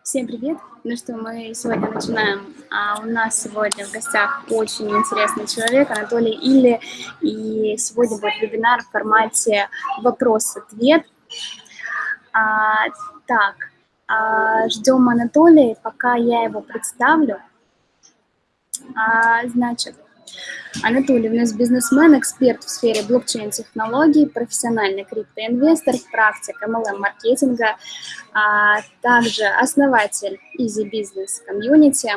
Всем привет! Ну что, мы сегодня начинаем. А у нас сегодня в гостях очень интересный человек, Анатолий Илли, и сегодня будет вебинар в формате вопрос-ответ. А, так, а, ждем Анатолия, пока я его представлю. А, значит, Анатолий у нас бизнесмен, эксперт в сфере блокчейн-технологий, профессиональный криптоинвестор, практик MLM-маркетинга, а также основатель Easy Business Community,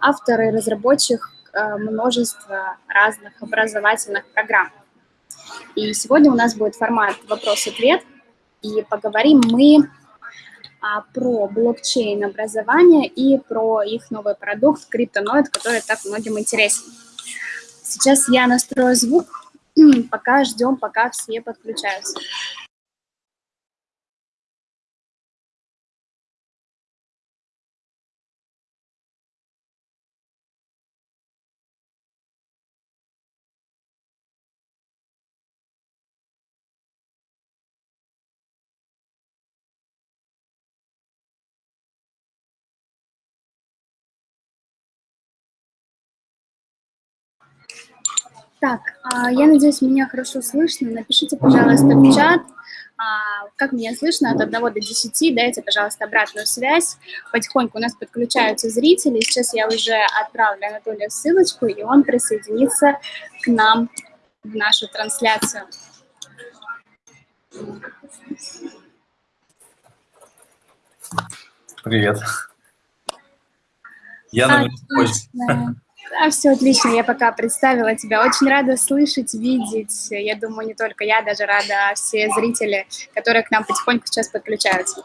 автор и разработчик э, множества разных образовательных программ. И сегодня у нас будет формат вопрос-ответ, и поговорим мы а, про блокчейн-образование и про их новый продукт CryptoNoid, который так многим интересен. Сейчас я настрою звук, пока ждем, пока все подключаются. Так, а, я надеюсь, меня хорошо слышно. Напишите, пожалуйста, в чат, а, как меня слышно от 1 до 10. Дайте, пожалуйста, обратную связь. Потихоньку у нас подключаются зрители. Сейчас я уже отправлю Анатолию ссылочку, и он присоединится к нам в нашу трансляцию. Привет. Я на позже. Да, все отлично, я пока представила тебя. Очень рада слышать, видеть. Я думаю, не только я, даже рада все зрители, которые к нам потихоньку сейчас подключаются.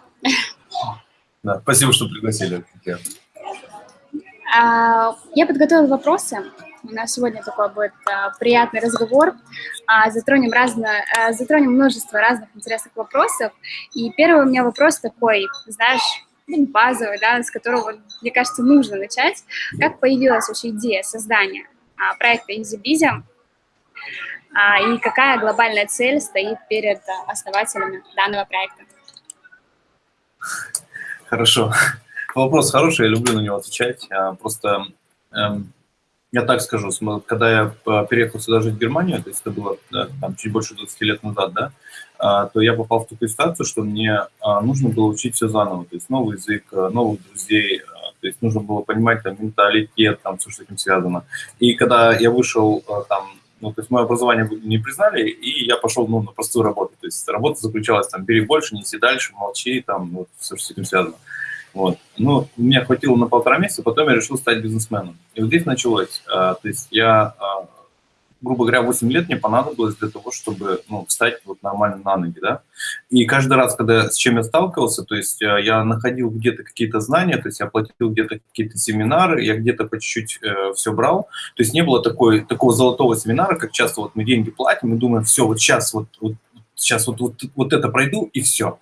Да, спасибо, что пригласили. А, я подготовила вопросы. У нас сегодня такой будет а, приятный разговор. А, затронем, разно, затронем множество разных интересных вопросов. И первый у меня вопрос такой, знаешь, базовый, да, с которого, мне кажется, нужно начать. Как появилась вообще идея создания а, проекта EasyBizy, а, и какая глобальная цель стоит перед основателями данного проекта? Хорошо. Вопрос хороший, я люблю на него отвечать. А, просто эм, я так скажу, когда я э, переехал сюда жить в Германию, то есть это было да, там, чуть больше 20 лет назад, да, то я попал в такую ситуацию, что мне а, нужно было учить все заново, то есть новый язык, э, новых друзей, а, то есть нужно было понимать там менталитет, там все, что с этим связано. И когда я вышел э, там, ну, то есть мое образование не признали, и я пошел ну, на простую работу. То есть работа заключалась там, бери больше, неси дальше, молчи, там, вот, все, что с этим связано. Вот. Ну, меня хватило на полтора месяца, потом я решил стать бизнесменом. И вот здесь началось. А, то есть я, а, грубо говоря, 8 лет мне понадобилось для того, чтобы ну, встать вот нормально на ноги, да. И каждый раз, когда с чем я сталкивался, то есть а, я находил где-то какие-то знания, то есть я платил где-то какие-то семинары, я где-то по чуть-чуть э, все брал. То есть не было такой, такого золотого семинара, как часто вот мы деньги платим и думаем, все, вот сейчас вот, вот сейчас вот, вот, вот это пройду и все,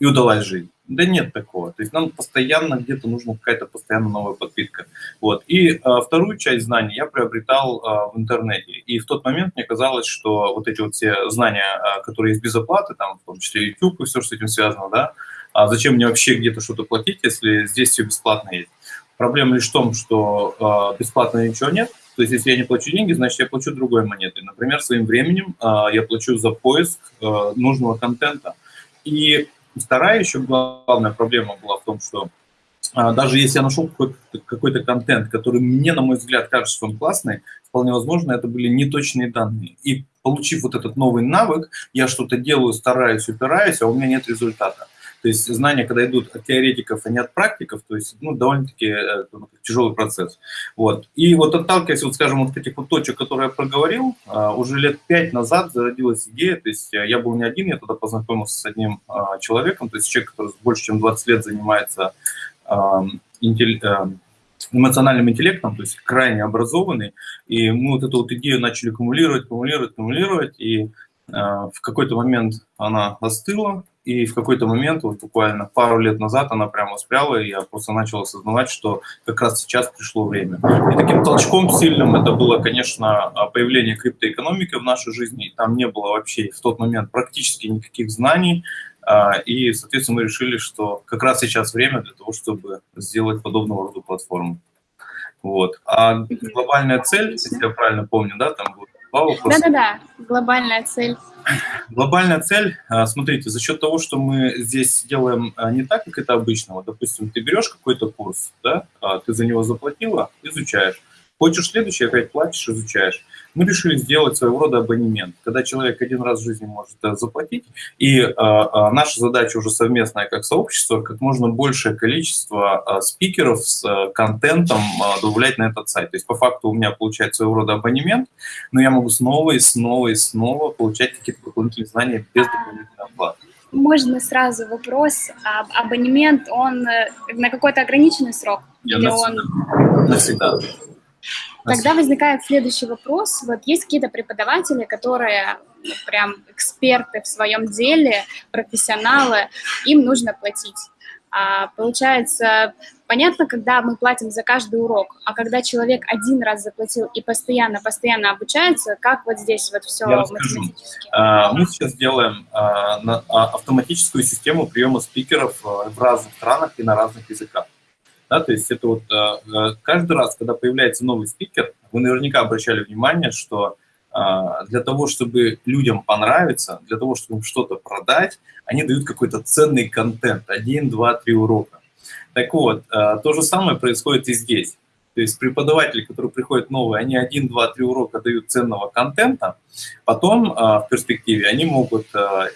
и удалась жизнь. Да нет такого. То есть нам постоянно где-то нужна какая-то постоянно новая подпитка. Вот. И а, вторую часть знаний я приобретал а, в интернете. И в тот момент мне казалось, что вот эти вот все знания, а, которые есть без оплаты, там, в том числе YouTube и все, что с этим связано, да, а зачем мне вообще где-то что-то платить, если здесь все бесплатно есть? Проблема лишь в том, что а, бесплатно ничего нет, то есть, если я не плачу деньги, значит, я плачу другой монетой. Например, своим временем э, я плачу за поиск э, нужного контента. И Вторая еще главная проблема была в том, что а, даже если я нашел какой-то какой контент, который мне, на мой взгляд, кажется, что он классный, вполне возможно, это были неточные данные. И получив вот этот новый навык, я что-то делаю, стараюсь, упираюсь, а у меня нет результата. То есть знания, когда идут от теоретиков, а не от практиков, то есть ну, довольно-таки э, тяжелый процесс. Вот. И вот отталкиваясь, вот, скажем, вот этих вот точек, которые я проговорил, а, уже лет пять назад зародилась идея, то есть э, я был не один, я тогда познакомился с одним а, человеком, то есть человек, который больше чем 20 лет занимается эмоциональным интеллектом, то есть крайне образованный, и мы вот эту вот идею начали кумулировать, кумулировать, кумулировать, и в какой-то момент она остыла, и в какой-то момент, вот буквально пару лет назад, она прямо спряла, и я просто начал осознавать, что как раз сейчас пришло время. И таким толчком сильным это было, конечно, появление криптоэкономики в нашей жизни. И там не было вообще в тот момент практически никаких знаний, И, соответственно, мы решили, что как раз сейчас время для того, чтобы сделать подобного рода платформу. Вот. А глобальная цель, если я правильно помню, да, там будет. Да-да-да, глобальная цель. Глобальная цель, а, смотрите, за счет того, что мы здесь делаем а, не так, как это обычно, вот, допустим, ты берешь какой-то курс, да, а, ты за него заплатила, изучаешь. Хочешь следующий, опять платишь, изучаешь мы решили сделать своего рода абонемент, когда человек один раз в жизни может э, заплатить, и э, э, наша задача уже совместная как сообщество, как можно большее количество спикеров с контентом добавлять на этот сайт. То есть по факту у меня получается своего рода абонемент, но я могу снова и снова и снова получать какие-то дополнительные знания без дополнительной оплаты. Можно сразу вопрос, абонемент, он на какой-то ограниченный срок? Я или навсегда. он... Навсегда. Тогда возникает следующий вопрос. Вот есть какие-то преподаватели, которые ну, прям эксперты в своем деле, профессионалы, им нужно платить. А, получается, понятно, когда мы платим за каждый урок, а когда человек один раз заплатил и постоянно-постоянно обучается, как вот здесь вот все Я математически? А, мы сейчас делаем а, автоматическую систему приема спикеров в разных странах и на разных языках. Да, то есть это вот э, э, каждый раз, когда появляется новый спикер, вы наверняка обращали внимание, что э, для того, чтобы людям понравиться, для того, чтобы им что-то продать, они дают какой-то ценный контент, один, два, три урока. Так вот, то же самое происходит и здесь. То есть преподаватели, которые приходят новые, они один, два, три урока дают ценного контента, потом в перспективе они могут, а,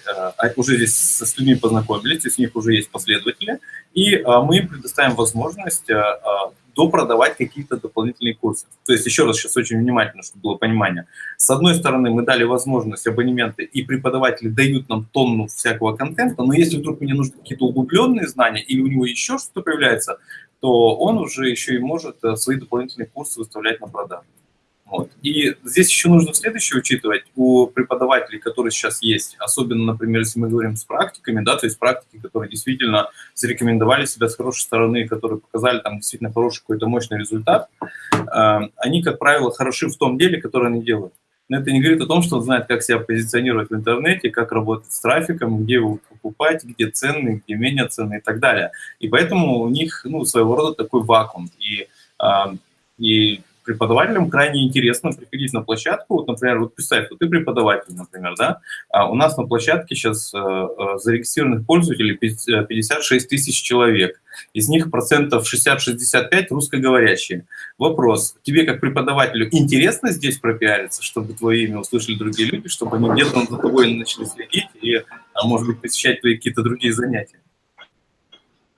уже здесь с людьми познакомились, у них уже есть последователи, и мы им предоставим возможность допродавать какие-то дополнительные курсы. То есть, еще раз, сейчас очень внимательно, чтобы было понимание. С одной стороны, мы дали возможность абонементы, и преподаватели дают нам тонну всякого контента, но если вдруг мне нужны какие-то углубленные знания, или у него еще что-то появляется, то он уже еще и может э, свои дополнительные курсы выставлять на продажу. Вот. И здесь еще нужно следующее учитывать. У преподавателей, которые сейчас есть, особенно, например, если мы говорим с практиками, да, то есть практики, которые действительно зарекомендовали себя с хорошей стороны, которые показали там действительно хороший какой-то мощный результат, э, они, как правило, хороши в том деле, которое они делают. Но это не говорит о том, что он знает, как себя позиционировать в интернете, как работать с трафиком, где его покупать, где ценные, где менее ценные и так далее. И поэтому у них ну, своего рода такой вакуум. И, э, и преподавателям крайне интересно приходить на площадку. Вот, например, вот представь, вот ты преподаватель, например, да, а у нас на площадке сейчас э, э, зарегистрированных пользователей 56 тысяч человек. Из них процентов 60-65 русскоговорящие. Вопрос, тебе как преподавателю интересно здесь пропиариться, чтобы твое имя услышали другие люди, чтобы они где-то за тобой начали следить и, а, может быть, посещать твои какие-то другие занятия?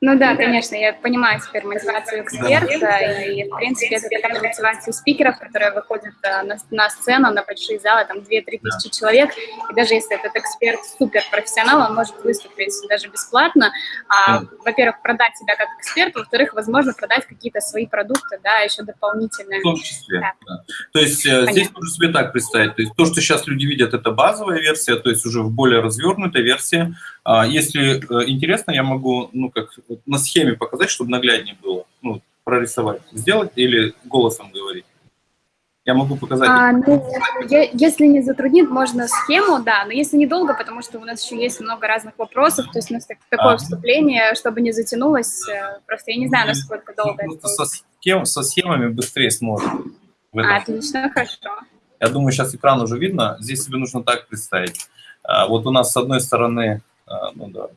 Ну да, конечно, я понимаю теперь мотивацию эксперта, и, в принципе, это такая мотивация спикеров, которые выходят э, на, на сцену, на большие залы, там 2-3 тысячи человек, и даже если этот эксперт суперпрофессионал, он может выступить даже бесплатно, а, во-первых, продать себя как эксперт, во-вторых, возможно, продать какие-то свои продукты, да, еще дополнительные. В том числе, да. Да. То есть э, Понятно. здесь можно себе так представить, то есть то, что сейчас люди видят, это базовая версия, то есть уже в более развернутой версии, если э, интересно, я могу, ну, как на схеме показать, чтобы нагляднее было, ну, прорисовать, сделать или голосом говорить. Я могу показать. А, ну, я, если не затруднит, можно схему, да, но если недолго, потому что у нас еще есть много разных вопросов, то есть у нас так, такое а, вступление, чтобы не затянулось, э, просто я не знаю, насколько долго ну, это со, схем, со схемами быстрее сможем. А, отлично, хорошо. Я думаю, сейчас экран уже видно. Здесь себе нужно так представить. А, вот у нас с одной стороны а, ну да.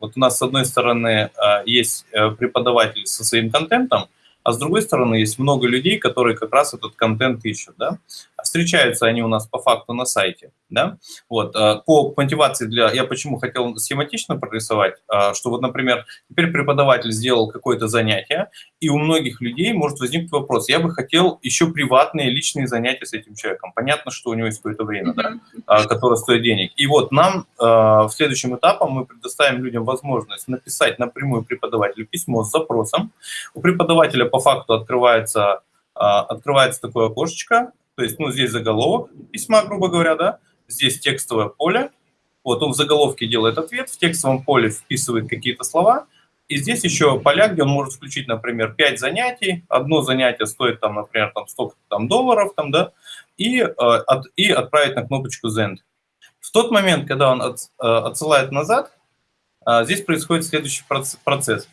Вот у нас с одной стороны а, есть э, преподаватель со своим контентом, а с другой стороны есть много людей, которые как раз этот контент ищут, да. Встречаются они у нас по факту на сайте, да. Вот, э, по мотивации для... Я почему хотел схематично прорисовать, э, что вот, например, теперь преподаватель сделал какое-то занятие, и у многих людей может возникнуть вопрос, я бы хотел еще приватные личные занятия с этим человеком. Понятно, что у него есть какое-то время, да, э, которое стоит денег. И вот нам в следующем этапом мы предоставим людям возможность написать напрямую преподавателю письмо с запросом. У преподавателя по факту открывается, открывается такое окошечко, то есть, ну, здесь заголовок письма, грубо говоря, да, здесь текстовое поле. Вот он в заголовке делает ответ, в текстовом поле вписывает какие-то слова, и здесь еще поля, где он может включить, например, 5 занятий. Одно занятие стоит, там, например, там, столько там, долларов, там, да, и, э, от, и отправить на кнопочку Send. В тот момент, когда он от, э, отсылает назад, здесь происходит следующий процесс.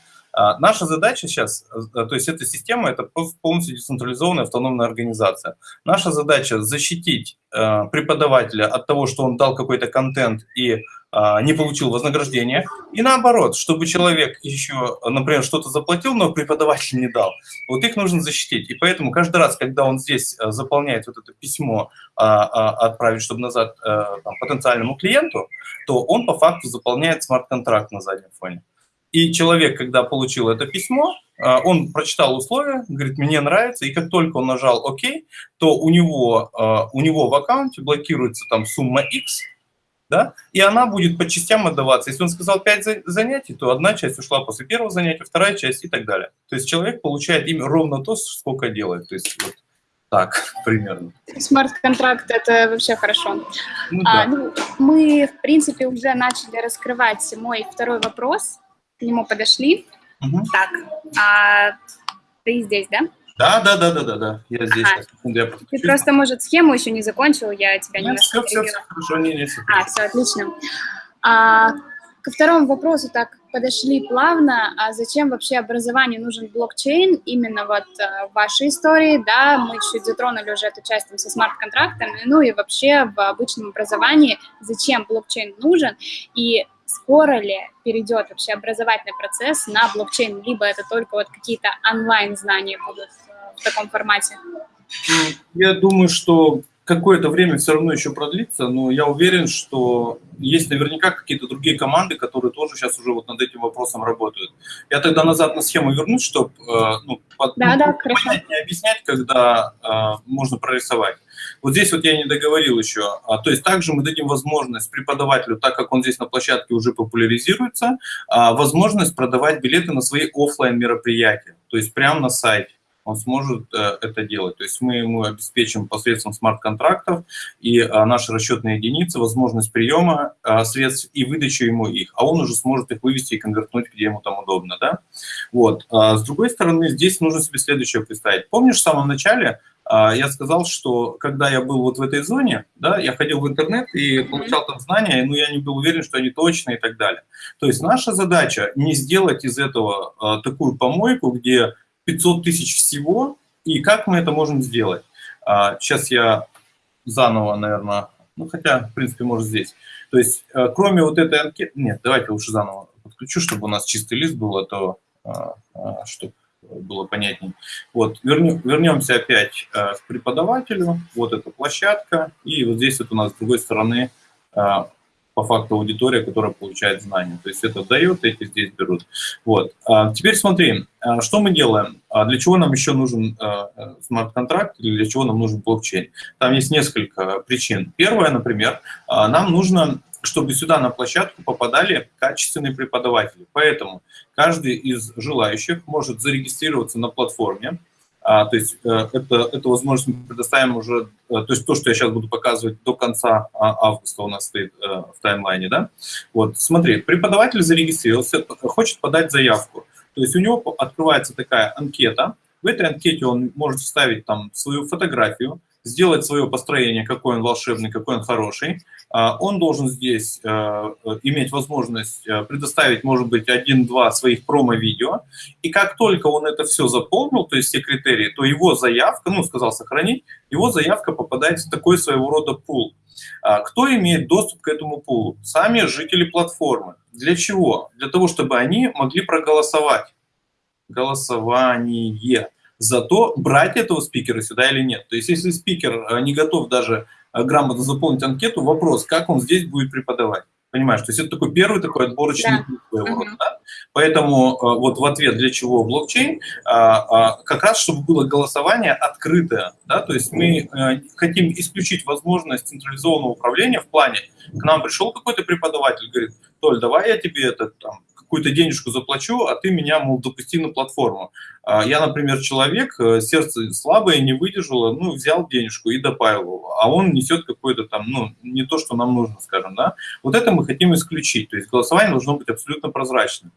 Наша задача сейчас, то есть эта система, это полностью децентрализованная автономная организация. Наша задача защитить преподавателя от того, что он дал какой-то контент и а, не получил вознаграждение. И наоборот, чтобы человек еще, например, что-то заплатил, но преподаватель не дал, вот их нужно защитить. И поэтому каждый раз, когда он здесь а, заполняет вот это письмо, а, отправить, чтобы назад там, потенциальному клиенту, то он по факту заполняет смарт-контракт на заднем фоне. И человек, когда получил это письмо, он прочитал условия, говорит, мне нравится, и как только он нажал ОК, то у него, у него в аккаунте блокируется там сумма X, да, и она будет по частям отдаваться. Если он сказал 5 занятий, то одна часть ушла после первого занятия, вторая часть и так далее. То есть человек получает им ровно то, сколько делает. То есть вот так примерно. Смарт-контракт – это вообще хорошо. Ну, да. а, ну, мы, в принципе, уже начали раскрывать мой второй вопрос. К нему подошли. Угу. Так, а ты здесь, да? Да, да, да, да, да, да. Я здесь. Ага. Я Ты просто, может, схему еще не закончил, я тебя Нет, немножко все, все, все хорошо, не, не, все. А, все, отлично. А, ко второму вопросу так подошли плавно. А зачем вообще образованию нужен блокчейн? Именно вот а, в вашей истории, да, мы чуть затронули уже эту часть там, со смарт-контрактами, ну и вообще в обычном образовании, зачем блокчейн нужен? И скоро ли перейдет вообще образовательный процесс на блокчейн, либо это только вот какие-то онлайн-знания будут в таком формате? Я думаю, что какое-то время все равно еще продлится, но я уверен, что есть наверняка какие-то другие команды, которые тоже сейчас уже вот над этим вопросом работают. Я тогда назад на схему вернусь, чтобы э, ну, да, ну, понятнее объяснять, когда э, можно прорисовать. Вот здесь вот я не договорил еще. А, то есть также мы дадим возможность преподавателю, так как он здесь на площадке уже популяризируется, а, возможность продавать билеты на свои офлайн мероприятия, то есть прямо на сайте он сможет э, это делать. То есть мы ему обеспечим посредством смарт-контрактов и э, наши расчетные единицы возможность приема э, средств и выдачи ему их, а он уже сможет их вывести и конвертнуть, где ему там удобно. Да? Вот. А с другой стороны, здесь нужно себе следующее представить. Помнишь, в самом начале я сказал, что когда я был вот в этой зоне, да, я ходил в интернет и получал там знания, но я не был уверен, что они точные и так далее. То есть наша задача не сделать из этого такую помойку, где 500 тысяч всего, и как мы это можем сделать? Сейчас а, я заново, наверное, ну хотя, в принципе, может здесь. То есть, э, кроме вот этой анкеты, нет, давайте лучше заново подключу, чтобы у нас чистый лист был, а то, а, а, чтобы было понятнее. Вот, вернем, вернемся опять э, к преподавателю, вот эта площадка, и вот здесь вот у нас с другой стороны по факту аудитория, которая получает знания. То есть это дает, эти здесь берут. Вот. А теперь смотри, а, что мы делаем? А для чего нам еще нужен смарт-контракт или для чего нам нужен блокчейн? Там есть несколько причин. Первое, например, нам нужно чтобы сюда на площадку попадали качественные преподаватели. Поэтому каждый из желающих может зарегистрироваться на платформе, а, то есть э, это, эту возможность мы предоставим уже, э, то есть то, что я сейчас буду показывать до конца а, августа у нас стоит э, в таймлайне, да. Вот, смотри, преподаватель зарегистрировался, хочет подать заявку. То есть у него открывается такая анкета, в этой анкете он может вставить там свою фотографию, сделать свое построение, какой он волшебный, какой он хороший. А, он должен здесь э, иметь возможность э, предоставить, может быть, один-два своих промо-видео. И как только он это все заполнил, то есть все критерии, то его заявка, ну, сказал сохранить, его заявка попадает в такой своего рода пул. А, кто имеет доступ к этому пулу? Сами жители платформы. Для чего? Для того, чтобы они могли проголосовать. Голосование за то, брать этого спикера сюда или нет. То есть если спикер э, не готов даже э, грамотно заполнить анкету, вопрос, как он здесь будет преподавать. Понимаешь, то есть это такой первый такой отборочный да. своего рода. Да? Поэтому э, вот в ответ для чего блокчейн, как раз чтобы было голосование открытое. Да? То есть мы хотим исключить возможность централизованного управления в плане, к нам пришел какой-то преподаватель, говорит, Толь, давай я тебе это там какую-то денежку заплачу, а ты меня, мол, допусти на платформу. А я, например, человек, э, сердце слабое, не выдержало, ну, взял денежку и добавил, а он несет какой-то там, ну, не то, что нам нужно, скажем, да. Вот это мы хотим исключить, то есть голосование должно быть абсолютно прозрачным.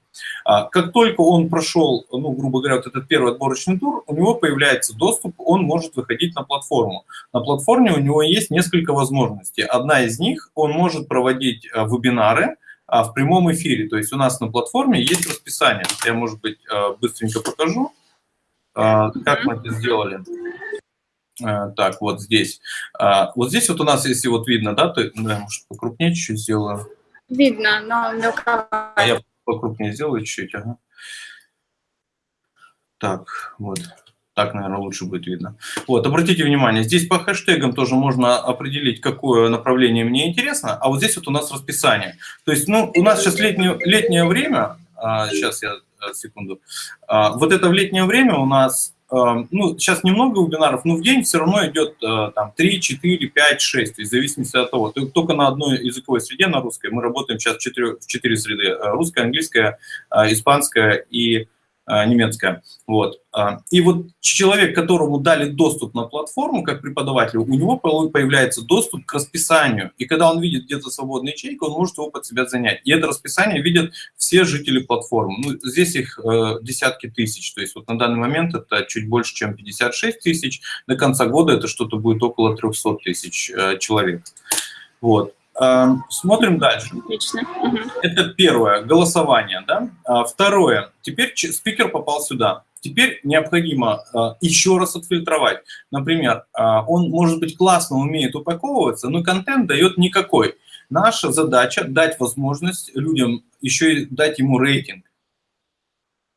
А как только он прошел, ну, грубо говоря, вот этот первый отборочный тур, у него появляется доступ, он может выходить на платформу. На платформе у него есть несколько возможностей. Одна из них, он может проводить э, вебинары, в прямом эфире. То есть у нас на платформе есть расписание. Я, может быть, а, быстренько покажу, а, как мы это сделали. Так, вот здесь. Вот здесь вот у нас, если вот видно, да, то, да, может, покрупнее чуть-чуть сделаю. Видно, но мелковато. А я покрупнее сделаю чуть-чуть, ага. Так, вот. Так, наверное, лучше будет видно. Вот, обратите внимание, здесь по хэштегам тоже можно определить, какое направление мне интересно, а вот здесь вот у нас расписание. То есть, ну, у нас сейчас летнее, летнее время, а, сейчас я, э, секунду, а, вот это в летнее время у нас, а, ну, сейчас немного вебинаров, но в день все равно идет а, там 3, 4, 5, 6, то есть в зависимости от того. Только на одной языковой среде, на русской, мы работаем сейчас в 4, в 4 среды, русская, английская, испанская и а, немецкая. Вот. А, и вот человек, которому дали доступ на платформу, как преподавателю, у него появляется доступ к расписанию. И когда он видит где-то свободный ячейку, он может его под себя занять. И это расписание видят все жители платформы. Ну, здесь их э, десятки тысяч. То есть вот на данный момент это чуть больше, чем 56 тысяч. До конца года это что-то будет около 300 тысяч э, человек. Вот. Эм, смотрим дальше. Отлично. Это первое, голосование. Да? А второе, теперь спикер попал сюда. Теперь необходимо э, еще раз отфильтровать. Например, э, он, может быть, классно умеет упаковываться, но контент дает никакой. Наша задача дать возможность людям еще и дать ему рейтинг.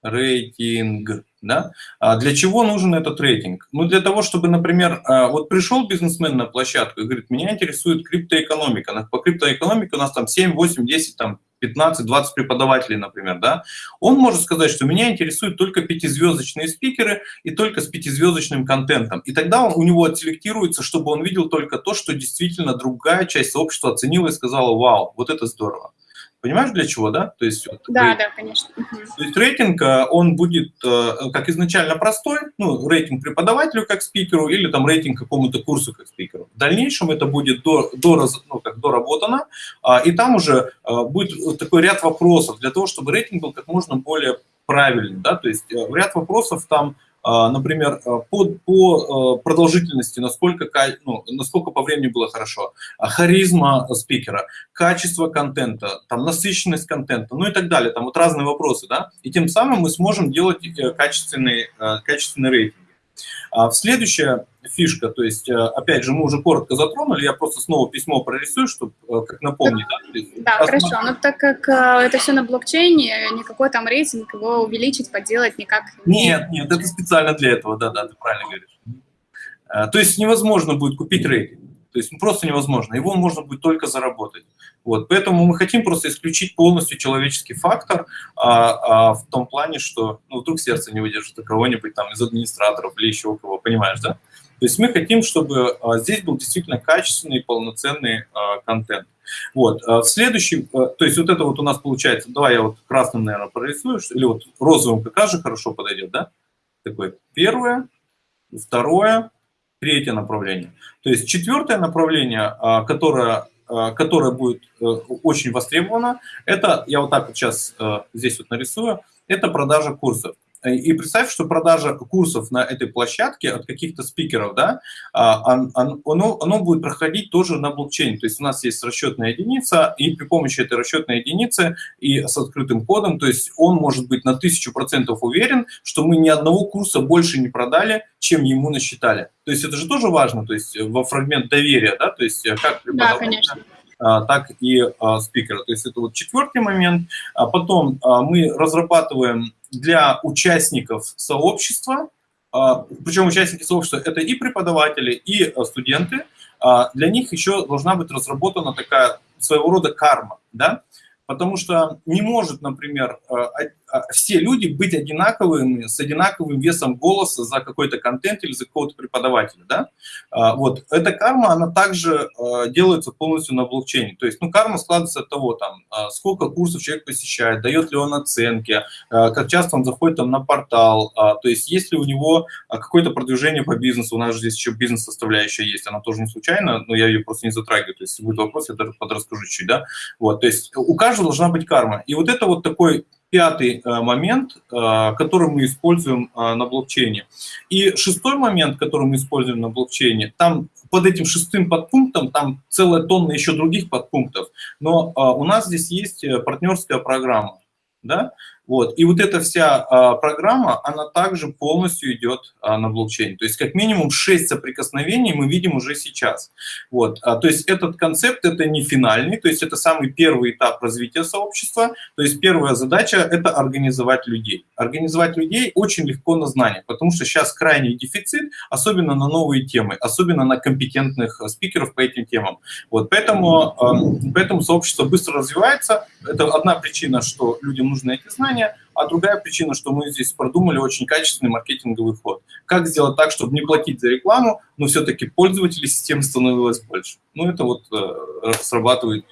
Рейтинг. Да? А для чего нужен этот рейтинг? Ну, для того, чтобы, например, а, вот пришел бизнесмен на площадку и говорит, меня интересует криптоэкономика. По криптоэкономике у нас там 7, 8, 10, там 15, 20 преподавателей, например, да, он может сказать, что меня интересуют только пятизвездочные спикеры и только с пятизвездочным контентом. И тогда он, у него отселектируется, чтобы он видел только то, что действительно другая часть сообщества оценила и сказала, вау, вот это здорово. Понимаешь, для чего, да? То есть, вот, да, рейтинг. да, конечно. То есть рейтинг, э, он будет э, как изначально простой, ну, рейтинг преподавателю как спикеру или там рейтинг какому-то курсу как спикеру. В дальнейшем это будет до, до, ну, как доработано, а, и там уже э, будет такой ряд вопросов для того, чтобы рейтинг был как можно более правильный, да, то есть ряд вопросов там например, а, по, по а, продолжительности, насколько, ну, насколько по времени было хорошо, харизма спикера, качество контента, там, насыщенность контента, ну и так далее, там вот разные вопросы, да, и тем самым мы сможем делать э, качественный, качественный рейтинг. А следующая фишка, то есть, э, опять же, мы уже коротко затронули, я просто снова письмо прорисую, чтобы э, как напомнить. Да, да хорошо, но так как э, это все на блокчейне, никакой там рейтинг, его увеличить, поделать никак... Нет, нет, это специально для этого, да-да, ты правильно говоришь. То есть невозможно будет купить рейтинг. То есть просто невозможно. Его можно будет только заработать. Вот. Поэтому мы хотим просто исключить полностью человеческий фактор а, а, в том плане, что ну, вдруг сердце не выдержит у кого-нибудь там из администраторов или еще у кого, понимаешь, да? То есть мы хотим, чтобы а, здесь был действительно качественный, полноценный а, контент. Вот. А, в следующем, а, то есть вот это вот у нас получается, давай я вот красным, наверное, прорисую, или вот розовым как раз же хорошо подойдет, да? Такое первое, второе, третье направление. То есть четвертое направление, а, которое, а, которое будет э, очень востребовано, это, я вот так вот сейчас э, здесь вот нарисую, это продажа курсов. И представь, что продажа курсов на этой площадке от каких-то спикеров, да, а, оно, оно будет проходить тоже на блокчейне. То есть у нас есть расчетная единица, и при помощи этой расчетной единицы и с открытым кодом, то есть он может быть на тысячу процентов уверен, что мы ни одного курса больше не продали, чем ему насчитали. То есть это же тоже важно, то есть во фрагмент доверия, да, то есть как Да, конечно а, так и спикера. То есть это вот четвертый момент. А потом мы разрабатываем для участников сообщества, а, причем участники сообщества – это и преподаватели, и э, студенты, а, для них еще должна быть разработана такая своего рода карма, да, потому что не может, например, э, все люди быть одинаковыми, с одинаковым весом голоса за какой-то контент или за какого-то преподавателя, да? А, вот, эта карма, она также а, делается полностью на блокчейне, то есть, ну, карма складывается от того, там, сколько курсов человек посещает, дает ли он оценки, как часто он заходит там на портал, то есть, есть ли у него какое-то продвижение по бизнесу, у нас же здесь еще бизнес-составляющая есть, она тоже не случайно, но я ее просто не затрагиваю, то есть, если будет вопрос, я даже подрасскажу чуть-чуть, да? Вот, то есть, у каждого должна быть карма, и вот это вот такой пятый момент, который мы используем на блокчейне. И шестой момент, который мы используем на блокчейне, там под этим шестым подпунктом там целая тонна еще других подпунктов, но у нас здесь есть партнерская программа. Да? Вот. И вот эта вся а, программа, она также полностью идет а, на блокчейн. То есть как минимум 6 соприкосновений мы видим уже сейчас. Вот. А, то есть этот концепт это не финальный, то есть это самый первый этап развития сообщества. То есть первая задача это организовать людей. Организовать людей очень легко на знания, потому что сейчас крайний дефицит, особенно на новые темы, особенно на компетентных спикеров по этим темам. Вот. Поэтому, а, поэтому сообщество быстро развивается. Это одна причина, что людям нужны эти знания компания, а другая причина, что мы здесь продумали очень качественный маркетинговый ход. Как сделать так, чтобы не платить за рекламу, но все-таки пользователей системы становилось больше. Ну, это вот э, срабатывает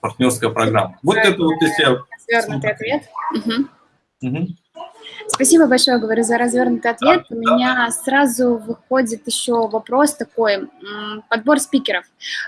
партнерская программа. Вот это вот если я... Свернутый ответ. Угу. Угу. Спасибо большое, говорю, за развернутый ответ. У меня сразу выходит еще вопрос такой, подбор спикеров.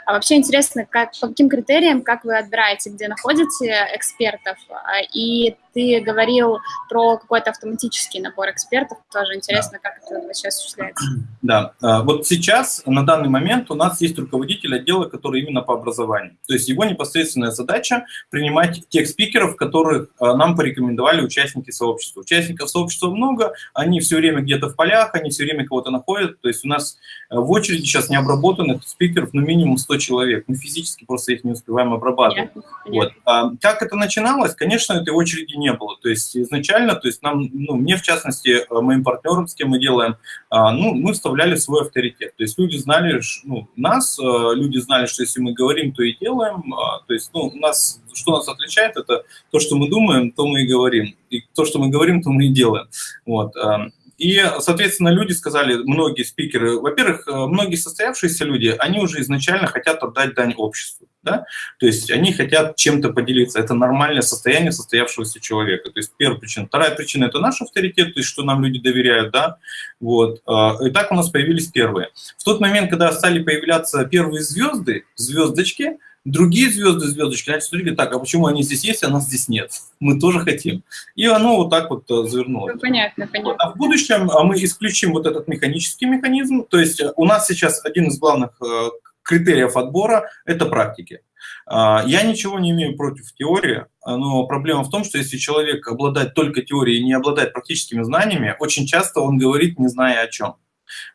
А вообще интересно, как, по каким критериям, как вы отбираете, где находите экспертов? А, и ты говорил про какой-то автоматический набор экспертов, тоже интересно, да. как это вообще осуществляется. Да, а, вот сейчас, на данный момент, у нас есть руководитель отдела, который именно по образованию. То есть его непосредственная задача принимать тех спикеров, которых а, нам порекомендовали участники сообщества. Участников сообщества много, они все время где-то в полях, они все время кого-то находят. То есть у нас э, в очереди сейчас необработанных спикеров ну минимум 100 человек. Мы физически просто их не успеваем обрабатывать. Вот. А как это начиналось? Конечно, этой очереди не было. То есть изначально, то есть нам, ну, мне в частности, э, моим партнерам, с кем мы делаем, а, ну, мы вставляли свой авторитет. То есть люди знали, ну, нас, э, люди знали, что если мы говорим, то и делаем. А, то есть, ну, у нас, что нас отличает, это то, что мы думаем, то мы и говорим. И то, что мы говорим, то мы и делаем. Вот. А, и, соответственно, люди сказали, многие спикеры, во-первых, э, многие состоявшиеся люди, они уже изначально хотят отдать дань обществу. Да? То есть они хотят чем-то поделиться. Это нормальное состояние состоявшегося человека. То есть первая причина. Вторая причина – это наш авторитет, то есть что нам люди доверяют. Да? Вот. А, и так у нас появились первые. В тот момент, когда стали появляться первые звезды, звездочки – Другие звезды, звездочки, значит, смотрите, так, а почему они здесь есть, а нас здесь нет? Мы тоже хотим. И оно вот так вот э, завернулось. Ну, понятно, понятно. А в будущем а мы исключим вот этот механический механизм. То есть э, у нас сейчас один из главных э, критериев отбора – это практики. А, я ничего не имею против теории, но проблема в том, что если человек обладает только теорией и не обладает практическими знаниями, очень часто он говорит, не зная о чем.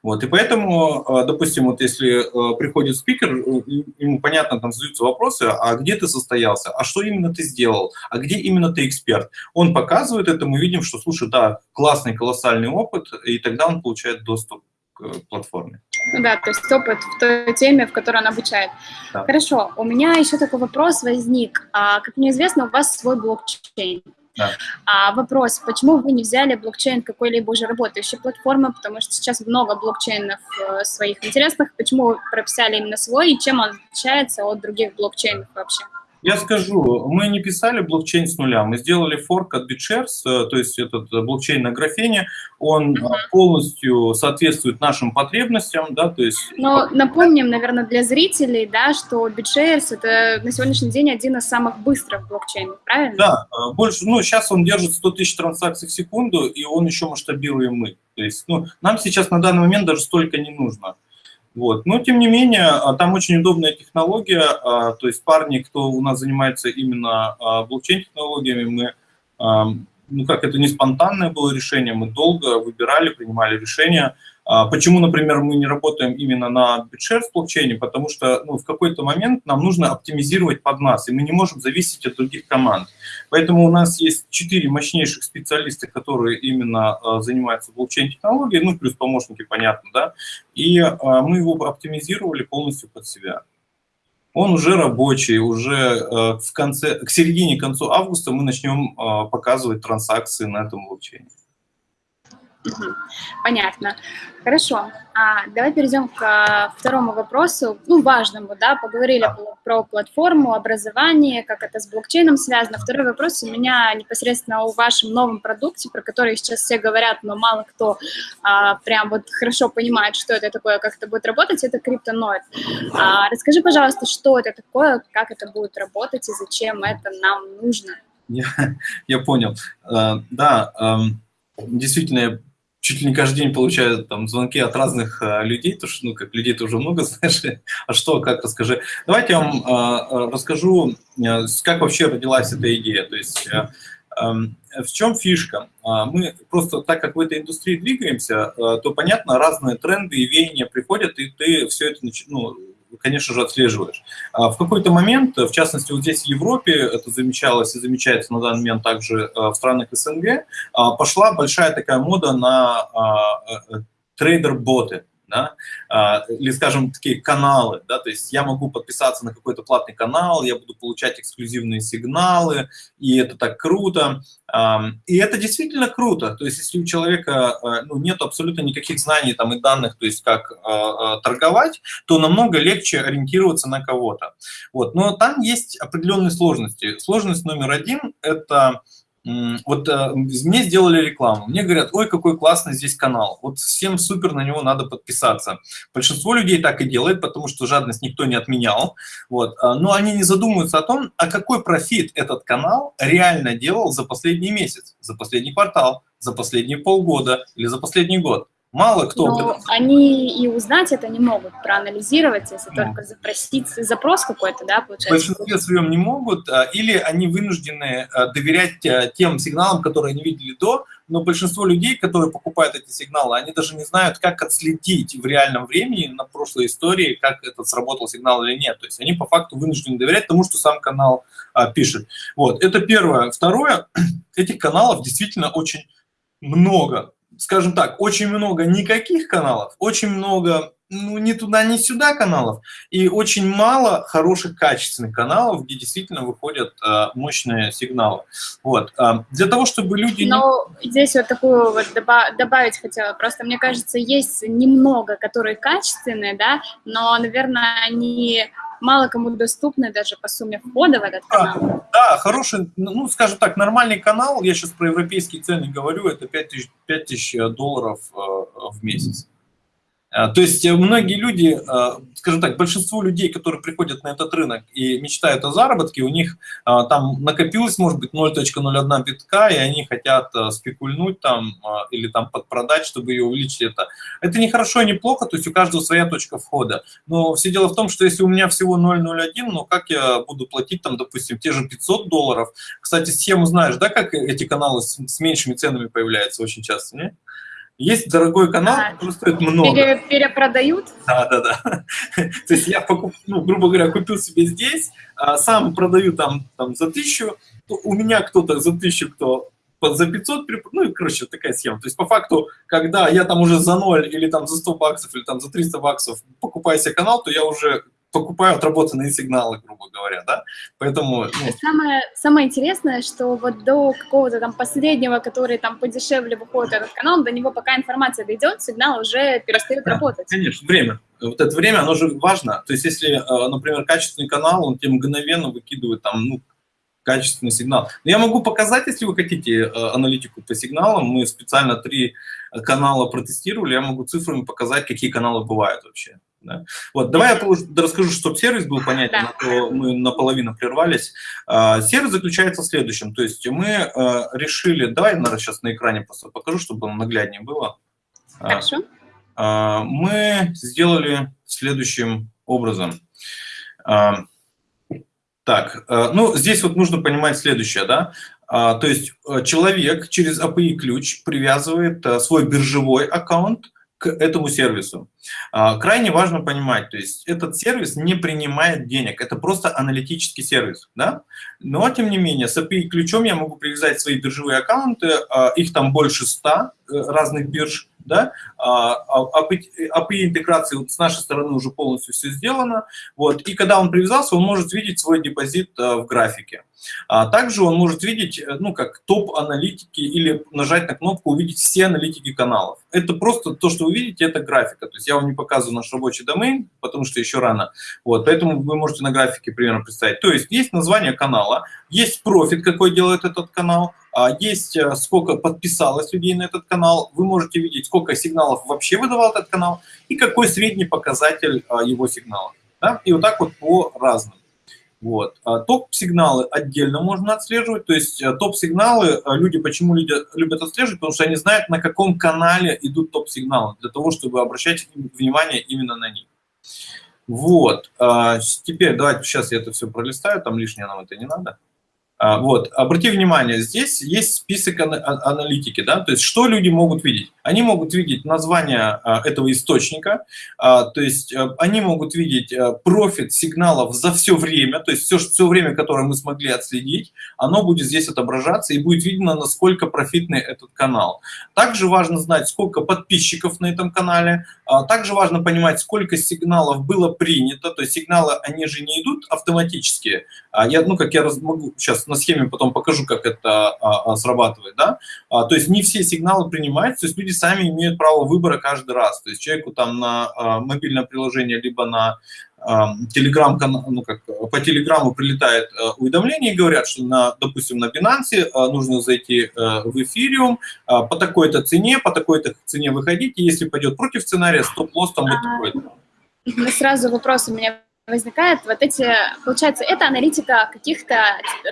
Вот, и поэтому, э, допустим, вот если э, приходит спикер, э, ему понятно, там задаются вопросы, а где ты состоялся, а что именно ты сделал, а где именно ты эксперт. Он показывает это, мы видим, что, слушай, да, классный, колоссальный опыт, и тогда он получает доступ к платформе. Ну да, то есть опыт в той теме, в которой он обучает. Да. Хорошо, у меня еще такой вопрос возник. А, как мне известно, у вас свой блокчейн. Да. А вопрос, почему вы не взяли блокчейн какой-либо уже работающей платформы, потому что сейчас много блокчейнов э, своих интересных, почему вы прописали именно свой и чем он отличается от других блокчейнов вообще? Я скажу, мы не писали блокчейн с нуля, мы сделали форк от BitShares, э, то есть этот блокчейн на графене, он uh-huh. полностью соответствует нашим потребностям, да, то есть... Но напомним, наверное, для зрителей, да, что BitShares это на сегодняшний день один из самых быстрых блокчейнов, правильно? Да, э, больше, ну, сейчас он держит 100 тысяч транзакций в секунду, и он еще масштабируем мы. То есть, ну, нам сейчас на данный момент даже столько не нужно. Вот. Но, тем не менее, а, там очень удобная технология, а, то есть парни, кто у нас занимается именно а, блокчейн-технологиями, мы, ну как, это не спонтанное было решение, мы долго выбирали, принимали решения, почему, например, мы не работаем именно на BitShares блокчейне? Потому что ну, в какой-то момент нам нужно оптимизировать под нас, и мы не можем зависеть от других команд. Поэтому у нас есть четыре мощнейших специалиста, которые именно э, занимаются блокчейн-технологией, ну, плюс помощники, понятно, да, и э, мы его оптимизировали полностью под себя. Он уже рабочий, уже э, в конце, к середине, к концу августа мы начнем показывать транзакции на этом блокчейне. Понятно. Хорошо. А, давай перейдем к а, второму вопросу, ну, важному, да, поговорили да. про платформу, образование, как это с блокчейном связано. Второй вопрос у меня непосредственно о вашем новом продукте, про который сейчас все говорят, но мало кто а, прям вот хорошо понимает, что это такое, как это будет работать, это криптоноид. А, расскажи, пожалуйста, что это такое, как это будет работать и зачем это нам нужно? Я, я понял. Uh, да, um, действительно, чуть ли не каждый день получаю там звонки от разных uh, людей, то что, ну, как людей ты уже много знаешь, а что, как, расскажи. Давайте я вам uh, расскажу, как вообще родилась эта идея. То есть Эм, в чем фишка? А, мы просто, так как в этой индустрии двигаемся, э, то, понятно, разные тренды и веяния приходят, и ты все это, ну, конечно же, отслеживаешь. А в какой-то момент, в частности, вот здесь в Европе, это замечалось и замечается на данный момент также э, в странах СНГ, а, пошла большая такая мода на э, трейдер-боты да, а, или, скажем, такие каналы, да, то есть я могу подписаться на какой-то платный канал, я буду получать эксклюзивные сигналы, и это так круто, и это действительно круто, то есть если у человека а, ну, нет абсолютно никаких знаний там и данных, то есть как а, торговать, то намного легче ориентироваться на кого-то, вот, но там есть определенные сложности. Сложность номер один – это вот э, мне сделали рекламу, мне говорят, ой, какой классный здесь канал, вот всем супер, на него надо подписаться. Большинство людей так и делает, потому что жадность никто не отменял, вот, а, но они не задумываются о том, а какой профит этот канал реально делал за последний месяц, за последний квартал, за последние полгода или за последний год. Мало кто... Но они и узнать это не могут, проанализировать, если ну. только запросить запрос какой-то, да, получается? В большинстве своем не могут, а, или они вынуждены а, доверять а, тем сигналам, которые они видели до, но большинство людей, которые покупают эти сигналы, они даже не знают, как отследить в реальном времени на прошлой истории, как этот сработал сигнал или нет. То есть они по факту вынуждены доверять тому, что сам канал а, пишет. Вот, это первое. Второе, этих каналов действительно очень много скажем так, очень много никаких каналов, очень много ну, ни туда, ни сюда каналов, и очень мало хороших, качественных каналов, где действительно выходят э, мощные сигналы. Вот. Э, для того, чтобы люди... Но здесь вот такую вот добавить хотела. Просто, мне кажется, есть немного, которые качественные, да, но, наверное, они мало кому доступны даже по сумме входа в этот канал. Да, да хороший, ну, скажем так, нормальный канал, я сейчас про европейские цены говорю, это 5 тысяч, 5 тысяч долларов э, в месяц. А, то есть э, многие люди, а, скажем так, большинство людей, которые приходят на этот рынок и мечтают о заработке, у них там накопилось, может быть, 0.01 битка, и они хотят спекульнуть там или там подпродать, чтобы ее увеличить это. Это не хорошо не плохо, то есть у каждого своя точка входа. Но все дело в том, что если у меня всего 0.01, ну как я буду платить там, допустим, те же 500 долларов? Кстати, схему знаешь, да, как эти каналы с, с меньшими ценами появляются очень часто, не? Есть дорогой канал, а, который стоит много. Пере, перепродают? Да, да, да. То есть я, покуп, ну, грубо говоря, купил себе здесь, а сам продаю там, там за тысячу, у меня кто-то за тысячу, кто за 500, ну и, короче, такая схема. То есть, по факту, когда я там уже за 0 или там за 100 баксов или там за 300 баксов покупаю себе канал, то я уже покупаю отработанные сигналы, грубо говоря, да, поэтому... Ну... Самое, самое интересное, что вот до какого-то там последнего, который там подешевле выходит этот канал, до него пока информация дойдет, сигнал уже перестает да, работать. Конечно, время. Вот это время, оно же важно. То есть если, э, например, качественный канал, он тебе мгновенно выкидывает там, ну, качественный сигнал. Но я могу показать, если вы хотите э, аналитику по сигналам. Мы специально три канала протестировали. Я могу цифрами показать, какие каналы бывают вообще. Да? Вот, давай я расскажу, чтобы сервис был понятен, да. а то мы наполовину прервались. А, сервис заключается в следующем. То есть мы а, решили... Давай, наверное, сейчас на экране просто покажу, чтобы нагляднее было. Хорошо. Мы сделали следующим образом. Так, ну, здесь вот нужно понимать следующее, да. То есть человек через API-ключ привязывает свой биржевой аккаунт к этому сервису. А, крайне важно понимать, то есть этот сервис не принимает денег, это просто аналитический сервис, да? Но, тем не менее, с API-ключом я могу привязать свои биржевые аккаунты, а, их там больше 100 э, разных бирж, да, а, вот с нашей стороны уже полностью все сделано, вот, и когда он привязался, он может видеть свой депозит э, в графике. А также он может видеть, э, ну, как топ-аналитики или нажать на кнопку «Увидеть все аналитики каналов». Это просто то, что вы видите, это графика. То есть я вам не показываю наш рабочий домен, потому что еще рано. Вот, поэтому вы можете на графике примерно представить. То есть есть название канала, есть профит, какой делает этот канал, а есть э, сколько подписалось людей на этот канал, вы можете видеть, сколько сигналов вообще выдавал этот канал и какой средний показатель а, его сигнала. Да? И вот так вот по разным. Вот. А топ-сигналы отдельно можно отслеживать, то есть э, топ-сигналы, э, люди почему люди любят отслеживать, потому что они знают, на каком канале идут топ-сигналы, для того, чтобы обращать внимание именно на них. Вот, а, теперь давайте сейчас я это все пролистаю, там лишнее нам это не надо. А, вот, обрати внимание, здесь есть список аналитики, да, то есть что люди могут видеть? Они могут видеть название а, этого источника, а, то есть они могут видеть профит сигналов за все время, то есть все, все время, которое мы смогли отследить, оно будет здесь отображаться и будет видно, насколько профитный этот канал. Также важно знать, сколько подписчиков на этом канале, также важно понимать, сколько сигналов было принято, то есть сигналы, они же не идут автоматически, я, ну, как я могу сейчас на схеме потом покажу, как это а, а, срабатывает, да, а, то есть не все сигналы принимаются, то есть люди сами имеют право выбора каждый раз, то есть человеку там на а, мобильное приложение, либо на телеграм ну как по телеграмму прилетает уведомление и говорят, что на, допустим, на Binance нужно зайти э, в эфириум по такой-то цене, по такой-то цене выходить, и если пойдет против сценария, стоп-лосс там вот такой. Сразу вопрос. У меня возникает вот эти, получается, это аналитика каких-то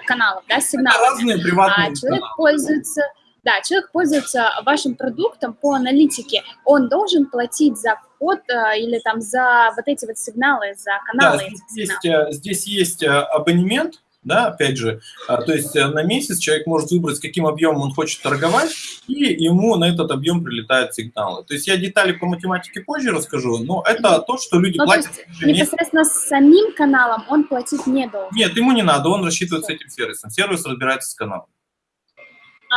каналов, да, сигналов. разные приватные а человек каналы. пользуется, да, человек пользуется вашим продуктом по аналитике, он должен платить за вход а, или там за вот эти вот сигналы, за каналы. Да, здесь, есть, э, здесь есть э, абонемент, да, опять же, а, то есть э, на месяц человек может выбрать, с каким объемом он хочет торговать, и ему на этот объем прилетают сигналы. То есть я детали по математике позже расскажу, но это то, что люди ну, платят. непосредственно с самим каналом он платить не должен? Нет, ему не надо, он рассчитывает с этим сервисом. Сервис разбирается с каналом.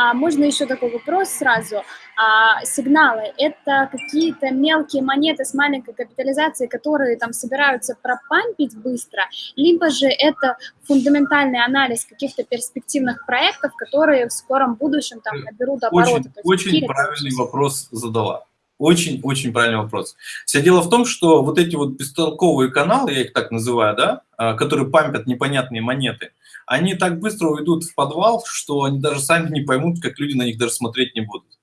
А можно еще такой вопрос сразу? А, сигналы – это какие-то мелкие монеты с маленькой капитализацией, которые там собираются пропампить быстро, либо же это фундаментальный анализ каких-то перспективных проектов, которые в скором будущем там наберут обороты. Очень, очень правильный вопрос задала. Очень-очень правильный вопрос. Все дело в том, что вот эти вот бестолковые каналы, я их так называю, да, а, которые пампят непонятные монеты, они так быстро уйдут в подвал, что они даже сами не поймут, как люди на них даже смотреть не будут.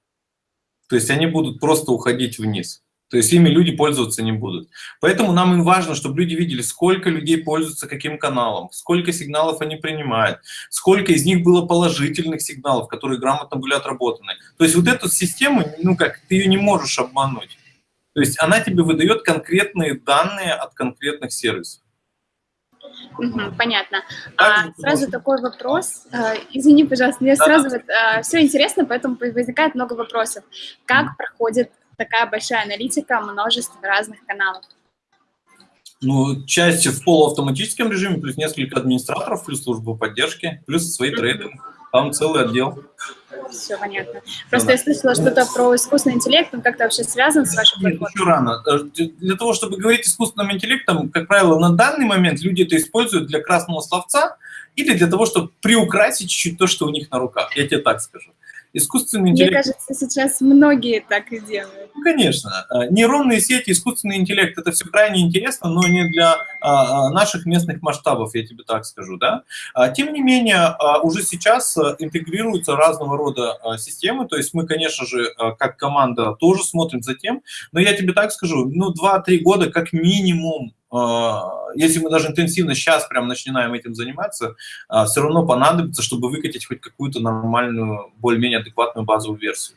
То есть они будут просто уходить вниз. То есть ими люди пользоваться не будут. Поэтому нам и важно, чтобы люди видели, сколько людей пользуются каким каналом, сколько сигналов они принимают, сколько из них было положительных сигналов, которые грамотно были отработаны. То есть вот эту систему, ну как, ты ее не можешь обмануть. То есть она тебе выдает конкретные данные от конкретных сервисов. Угу, понятно. А, сразу такой вопрос. А, извини, пожалуйста, мне сразу вот, а, все интересно, поэтому возникает много вопросов. Как проходит такая большая аналитика множества разных каналов? Ну, часть в полуавтоматическом режиме, плюс несколько администраторов, плюс служба поддержки, плюс свои трейдеры. Там целый отдел. Все понятно. Просто да. я слышала что-то про искусственный интеллект, он как-то вообще связан с вашей платформой? еще рано. Э, для того, чтобы говорить искусственным интеллектом, как правило, на данный момент люди это используют для красного словца или для того, чтобы приукрасить чуть-чуть то, что у них на руках. Я тебе так скажу. Искусственный интеллект... Мне кажется, сейчас многие так и делают. Ну, конечно. Э, нейронные сети, искусственный интеллект – это все крайне интересно, но не для а, а, наших местных масштабов, я тебе так скажу. Да? А, тем не менее, уже сейчас э, интегрируются разного рода системы, то есть мы, конечно же, э, как команда тоже смотрим за тем, но я тебе так скажу, ну, 2-3 года как минимум если мы даже интенсивно сейчас прям начинаем этим заниматься, все равно понадобится, чтобы выкатить хоть какую-то нормальную, более-менее адекватную базовую версию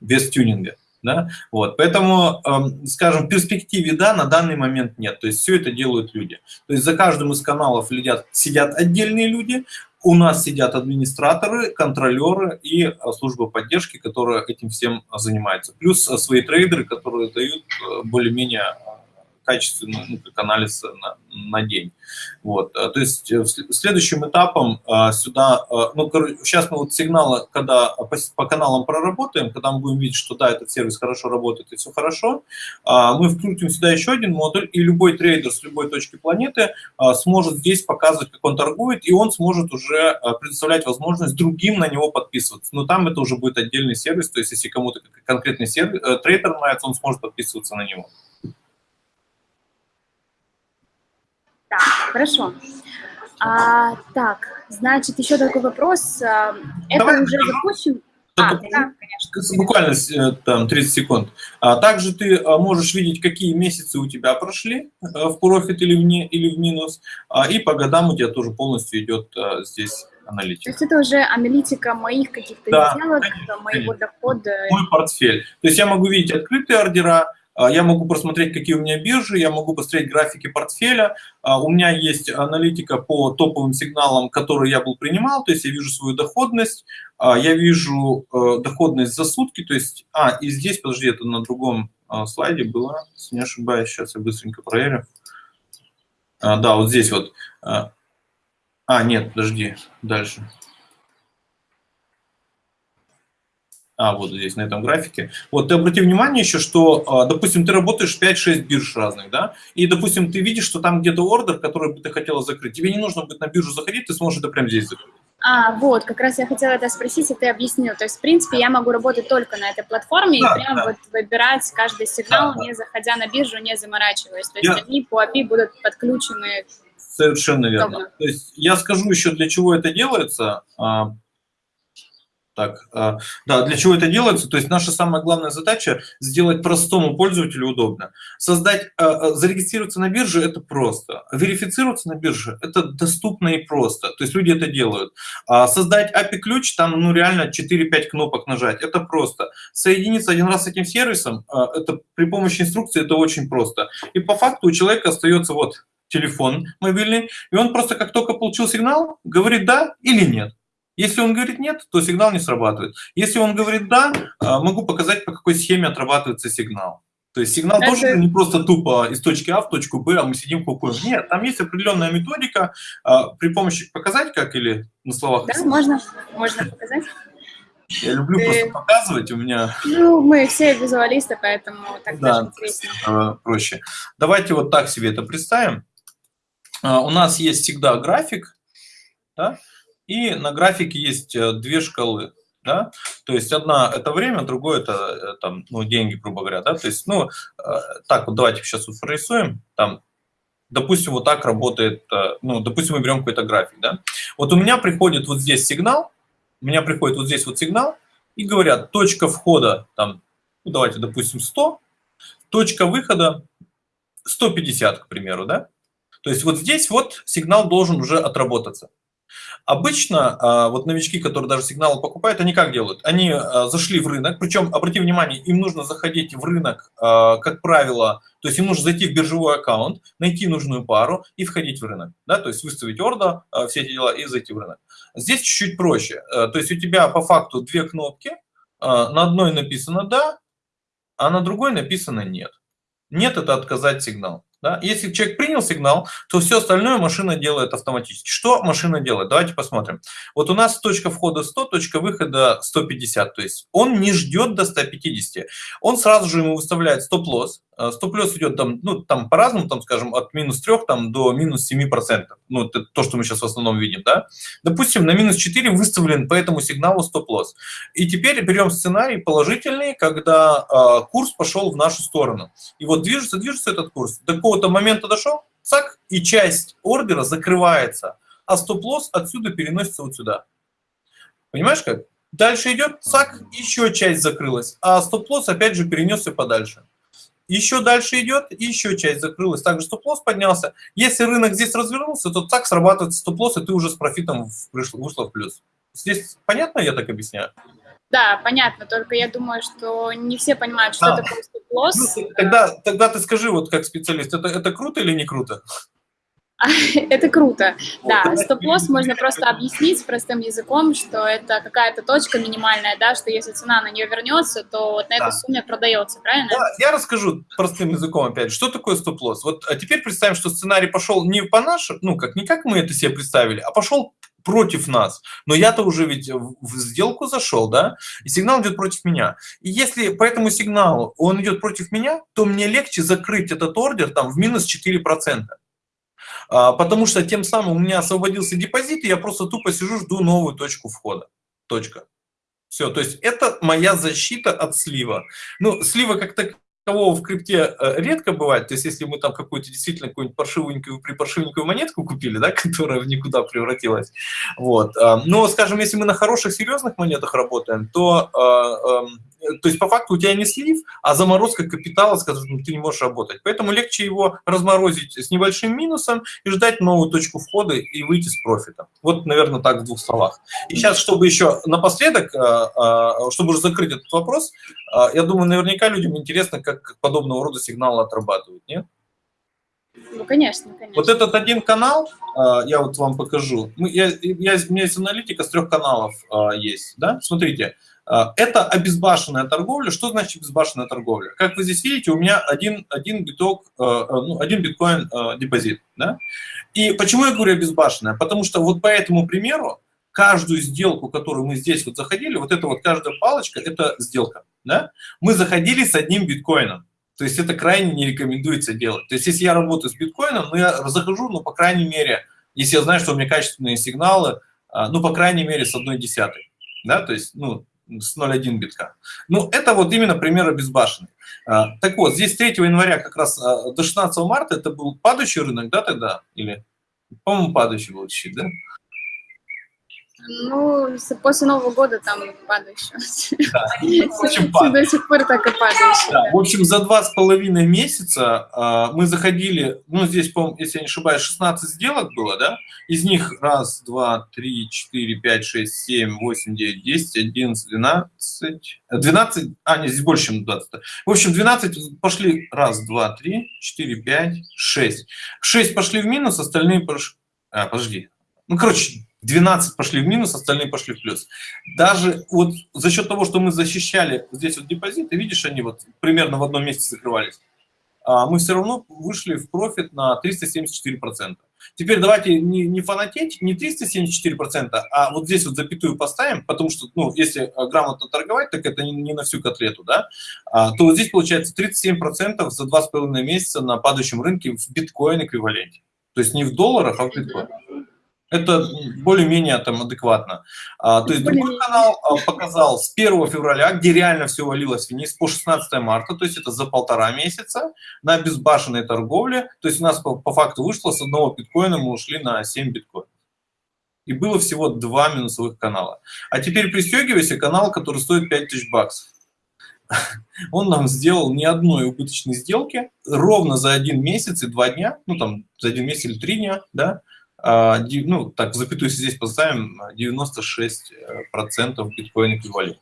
без тюнинга. Да? Вот. Поэтому, эм, скажем, в перспективе да, на данный момент нет. То есть все это делают люди. То есть за каждым из каналов сидят, сидят отдельные люди, у нас сидят администраторы, контролеры и э, служба поддержки, которая этим всем занимается. Плюс э, свои трейдеры, которые дают э, более-менее качественный ну, как анализ на, на день. Вот. А, то есть э, следующим этапом а, сюда, ну, сейчас мы вот сигналы, когда по, по каналам проработаем, когда мы будем видеть, что да, этот сервис хорошо работает и все хорошо, мы вкрутим сюда еще один модуль, и любой трейдер с любой точки планеты сможет здесь показывать, как он торгует, и он сможет уже предоставлять возможность другим на него подписываться. Но там это уже будет отдельный сервис, то есть если кому-то конкретный сервис, э, трейдер нравится, он сможет подписываться на него. Так, хорошо. А, так, значит, еще такой вопрос. А, это Давай уже запущен? А, да, конечно. Буквально э, там 30 секунд. А также ты а, можешь видеть, какие месяцы у тебя прошли э, в профит или в, не, или в минус, а, и по годам у тебя тоже полностью идет здесь аналитика. То есть это уже аналитика моих каких-то да, сделок, конечно, моего дохода. Мой портфель. То есть я могу видеть открытые ордера, я могу просмотреть, какие у меня биржи, я могу посмотреть графики портфеля. А, у меня есть аналитика по топовым сигналам, которые я был принимал, то есть я вижу свою доходность, а, я вижу э, доходность за сутки, то есть, а, и здесь, подожди, это на другом слайде было, если не ошибаюсь, сейчас я быстренько проверю. Да, вот здесь вот. А, нет, подожди, дальше. А, вот здесь, на этом графике. Вот ты обрати внимание еще, что, а, допустим, ты работаешь 5-6 бирж разных, да, и, допустим, ты видишь, что там где-то ордер, который бы ты хотела закрыть. Тебе не нужно будет на биржу заходить, ты сможешь это прямо здесь закрыть. А, вот, как раз я хотела это спросить, и ты объяснил. То есть, в принципе, я могу работать только на этой платформе да, и прям да. вот выбирать каждый сигнал, да, не заходя на биржу, не заморачиваясь. То есть, я... они по API будут подключены. Совершенно верно. То есть, я скажу еще, для чего это делается. Так, а, да, для чего это делается? То есть наша самая главная задача сделать простому пользователю удобно. Создать, а, а, зарегистрироваться на бирже – это просто. Верифицироваться на бирже – это доступно и просто. То есть люди это делают. Создать API-ключ, там ну реально 4-5 кнопок нажать – это просто. Соединиться один раз с этим сервисом – это при помощи инструкции это очень просто. И по факту у человека остается вот телефон мобильный, и он просто как только получил сигнал, говорит «да» или «нет». Если он говорит нет, то сигнал не срабатывает. Если он говорит да, а, могу показать, по какой схеме отрабатывается сигнал. То есть сигнал Это... тоже не просто тупо из точки А в точку Б, а мы сидим кукуем. Нет, там есть определенная методика. А, при помощи показать как или на словах? Да, можно, можно показать. Я люблю Ты... просто показывать, у меня... Ну, мы все визуалисты, поэтому так да, даже интереснее. А, проще. Давайте вот так себе это представим. У нас есть всегда график, да, и на графике есть э, две шкалы. Да? То есть одна это время, другое это э, там, ну, деньги, грубо говоря. Да? То есть, ну, э, так вот давайте сейчас вот прорисуем. Там, допустим, вот так работает, ну, допустим, мы берем какой-то график. Да? Вот у меня приходит вот здесь сигнал, у меня приходит вот здесь вот сигнал, и говорят, точка входа, там, ну, давайте, допустим, 100, точка выхода 150, к примеру, да? То есть вот здесь вот сигнал должен уже отработаться. Обычно а, вот новички, которые даже сигналы покупают, они как делают? Они а, зашли в рынок, причем, обрати внимание, им нужно заходить в рынок, а, как правило, то есть им нужно зайти в биржевой аккаунт, найти нужную пару и входить в рынок. Да? То есть выставить ордер, все эти дела и зайти в рынок. Здесь чуть-чуть проще. То есть у тебя по факту две кнопки, на одной написано «да», а на другой написано «нет». «Нет» – это отказать сигнал. Да? Если человек принял сигнал, то все остальное машина делает автоматически. Что машина делает? Давайте посмотрим. Вот у нас точка входа 100, точка выхода 150. То есть он не ждет до 150. Он сразу же ему выставляет стоп-лосс. Э, стоп-лосс идет там, ну, там по-разному, там, скажем, от минус 3 там, до минус 7%. Ну, это то, что мы сейчас в основном видим. Да? Допустим, на минус 4 выставлен по этому сигналу стоп-лосс. И теперь берем сценарий положительный, когда э, курс пошел в нашу сторону. И вот движется, движется этот курс. До какого-то момента дошел, цак, и часть ордера закрывается, а стоп-лосс отсюда переносится вот сюда. Понимаешь как? Дальше идет, цак, еще часть закрылась, а стоп-лосс опять же перенесся подальше. Еще дальше идет, еще часть закрылась, также стоп-лосс поднялся. Если рынок здесь развернулся, то так срабатывает стоп-лосс, и ты уже с профитом вышла в плюс. Здесь понятно я так объясняю? Да, понятно, только я думаю, что не все понимают, что а. такое стоп-лосс. Ну, тогда, тогда ты скажи, вот как специалист, это, это круто или не круто? Это круто. Да, стоп-лосс можно просто объяснить простым языком, что это какая-то точка минимальная, да, что если цена на нее вернется, то вот на этой сумме продается, правильно? Да, я расскажу простым языком опять, что такое стоп-лосс. Вот а теперь представим, что сценарий пошел не по нашему, ну, как не как мы это себе представили, а пошел против нас. Но я-то уже ведь в сделку зашел, да, и сигнал идет против меня. И если по этому сигналу он идет против меня, то мне легче закрыть этот ордер там в минус 4%. А, потому что тем самым у меня освободился депозит, и я просто тупо сижу, жду новую точку входа. Точка. Все, то есть это моя защита от слива. Ну, слива как так кого в крипте э, редко бывает, то есть если мы там какую-то действительно какую-нибудь паршивенькую, припаршивенькую монетку купили, да, которая в никуда превратилась, вот, э, но, скажем, если мы на хороших, серьезных монетах работаем, то э, эм, то есть по факту у тебя не слив, а заморозка капитала, с которым ты не можешь работать. Поэтому легче его разморозить с небольшим минусом и ждать новую точку входа и выйти с профитом. Вот, наверное, так в двух словах. И сейчас, чтобы еще напоследок, чтобы уже закрыть этот вопрос, я думаю, наверняка людям интересно, как подобного рода сигналы отрабатывают, нет? Ну, конечно, конечно. Вот этот один канал, я вот вам покажу. Я, я, у меня есть аналитика с трех каналов есть, да? Смотрите, а, это обезбашенная торговля. Что значит обезбашенная торговля? Как вы здесь видите, у меня один, один, биток, ну, один биткоин депозит. Да? И почему я говорю обезбашенная? Потому что вот по этому примеру, каждую сделку, которую мы здесь вот заходили, вот эта вот каждая палочка, это сделка. Да? Мы заходили с одним биткоином. То есть это крайне не рекомендуется делать. То есть если я работаю с биткоином, ну я захожу, ну по крайней мере, если я знаю, что у меня качественные сигналы, ну по крайней мере с одной десятой. Да, то есть, ну, с 0,1 битка. Ну, это вот именно пример обезбашенный. А, так вот, здесь 3 января как раз а, до 16 марта это был падающий рынок, да, тогда? Или, по-моему, падающий был чуть, да? Ну, после Нового года там падающий. Да, очень До сих пор так и падающий. Да, в общем, за два с половиной месяца э, мы заходили, ну, здесь, по если я не ошибаюсь, 16 сделок было, да? Из них раз, два, три, четыре, пять, шесть, семь, восемь, девять, десять, одиннадцать, двенадцать, двенадцать, а, нет, здесь больше, чем 20. В общем, 12 пошли, раз, два, три, четыре, пять, шесть. Шесть пошли в минус, остальные пошли, а, подожди, ну, короче, 12 пошли в минус, остальные пошли в плюс. Даже вот за счет того, что мы защищали здесь вот депозиты, видишь, они вот примерно в одном месте закрывались, а мы все равно вышли в профит на 374%. Теперь давайте не, не фанатеть, не 374%, а вот здесь вот запятую поставим, потому что, ну, если грамотно торговать, так это не, не на всю котлету, да, а, то вот здесь получается 37% за 2,5 месяца на падающем рынке в биткоин эквиваленте. То есть не в долларах, а в биткоин. Это более-менее там адекватно. А, то есть другой канал а, показал с 1 февраля, где реально все валилось вниз, по 16 марта, то есть это за полтора месяца, на безбашенной торговле. То есть у нас по, по факту вышло с одного биткоина, мы ушли на 7 биткоинов. И было всего два минусовых канала. А теперь пристегивайся, канал, который стоит 5000 баксов. Он нам сделал ни одной убыточной сделки ровно за один месяц и два дня, ну там за один месяц или три дня, да, ну, так, запятую здесь поставим, 96% биткоин эквивалент.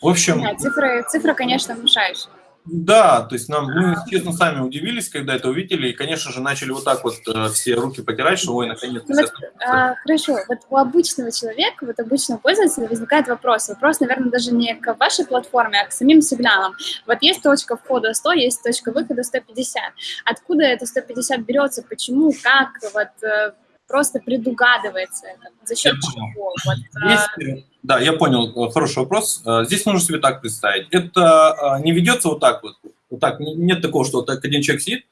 В общем... Да, цифры, цифра, конечно, внушающая. Да, то есть нам, мы, честно, сами удивились, когда это увидели, и, конечно же, начали вот так вот э, все руки потирать, что, ой, наконец-то... Ну, вот, а, хорошо, вот у обычного человека, вот обычного пользователя возникает вопрос. Вопрос, наверное, даже не к вашей платформе, а к самим сигналам. Вот есть точка входа 100, есть точка выхода 150. Откуда это 150 берется, почему, как, вот э, просто предугадывается это, за счет чего? Вот, Есть, а, да, я понял, э, хороший вопрос. Э, здесь нужно себе так представить. Это э, не ведется вот так вот. Вот так, нет такого, что вот так один человек сидит.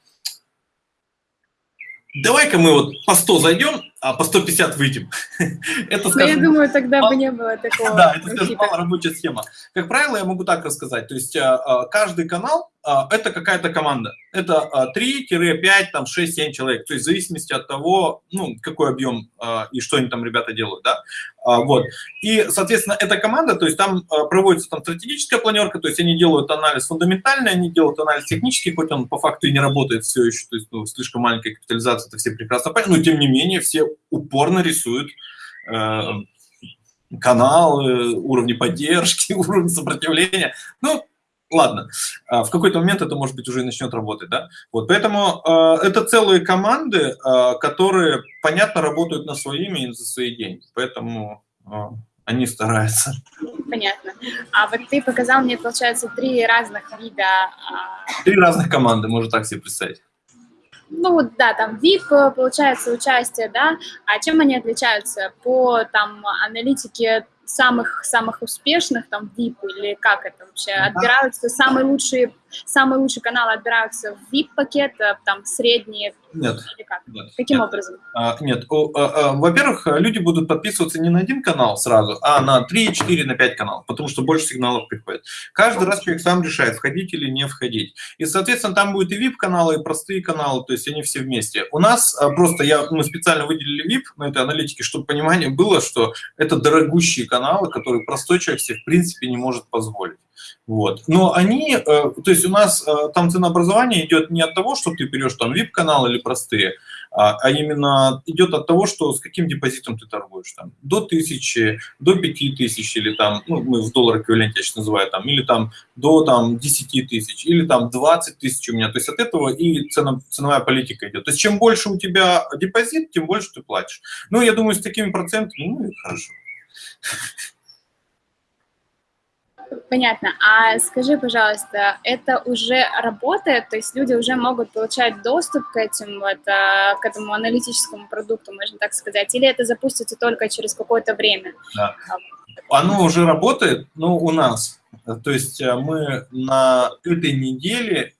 Давай-ка мы вот по 100 зайдем, а по 150 выйдем. это, скажем, я думаю, тогда мал... бы не было такого. да, это, скажем, мало рабочая схема. Как правило, я могу так рассказать. То есть каждый канал – это какая-то команда. Это 3-5, там 6-7 человек. То есть в зависимости от того, ну, какой объем и что они там ребята делают, да. Вот. И, соответственно, эта команда, то есть там проводится там стратегическая планерка, то есть они делают анализ фундаментальный, они делают анализ технический, хоть он по факту и не работает все еще, то есть ну, слишком маленькая капитализация, это все прекрасно понятно, но тем не менее все упорно рисуют э, каналы, уровни поддержки, уровни сопротивления. Ну, ладно, а в какой-то момент это, может быть, уже и начнет работать, да? Вот, поэтому э, это целые команды, э, которые, понятно, работают на свои имя и за свои деньги, поэтому э, они стараются. Понятно. А вот ты показал мне, получается, три разных вида... Три разных команды, можно так себе представить ну да, там VIP, получается, участие, да, а чем они отличаются по, там, аналитике самых-самых успешных, там, VIP, или как это вообще, отбираются. Самые лучшие, самые лучшие каналы отбираются в VIP-пакет, э, там, средние, Нет. Или как? Нет, Каким нет. образом? А, нет, а, а, во-первых, люди будут подписываться не на один канал сразу, а на 3, 4, на 5 каналов, потому что больше сигналов приходит. Каждый раз человек сам решает, входить или не входить. И, соответственно, там будет и VIP-каналы, и простые каналы, то есть они все вместе. У нас а, просто, я, мы специально выделили VIP на этой аналитике, чтобы понимание было, что это дорогущие каналы, которые простой человек себе в принципе не может позволить. Вот. Но они, э, то есть у нас э, там ценообразование идет не от того, что ты берешь там VIP-канал или простые, а, а именно идет от того, что с каким депозитом ты торгуешь. Там, до тысячи, до пяти тысяч, или там, ну, мы в доллар эквиваленте я сейчас называю, там, или там до там, 10 тысяч, или там 20 тысяч у меня. То есть от этого и цена, ценовая политика идет. То есть чем больше у тебя депозит, тем больше ты платишь. Ну, я думаю, с такими процентами, ну, и хорошо. Понятно. А скажи, пожалуйста, это уже работает? То есть люди уже могут получать доступ к, этим, вот, а, к этому аналитическому продукту, можно так сказать? Или это запустится только через какое-то время? Да. Оно уже работает, но у нас. То есть э, мы на этой неделе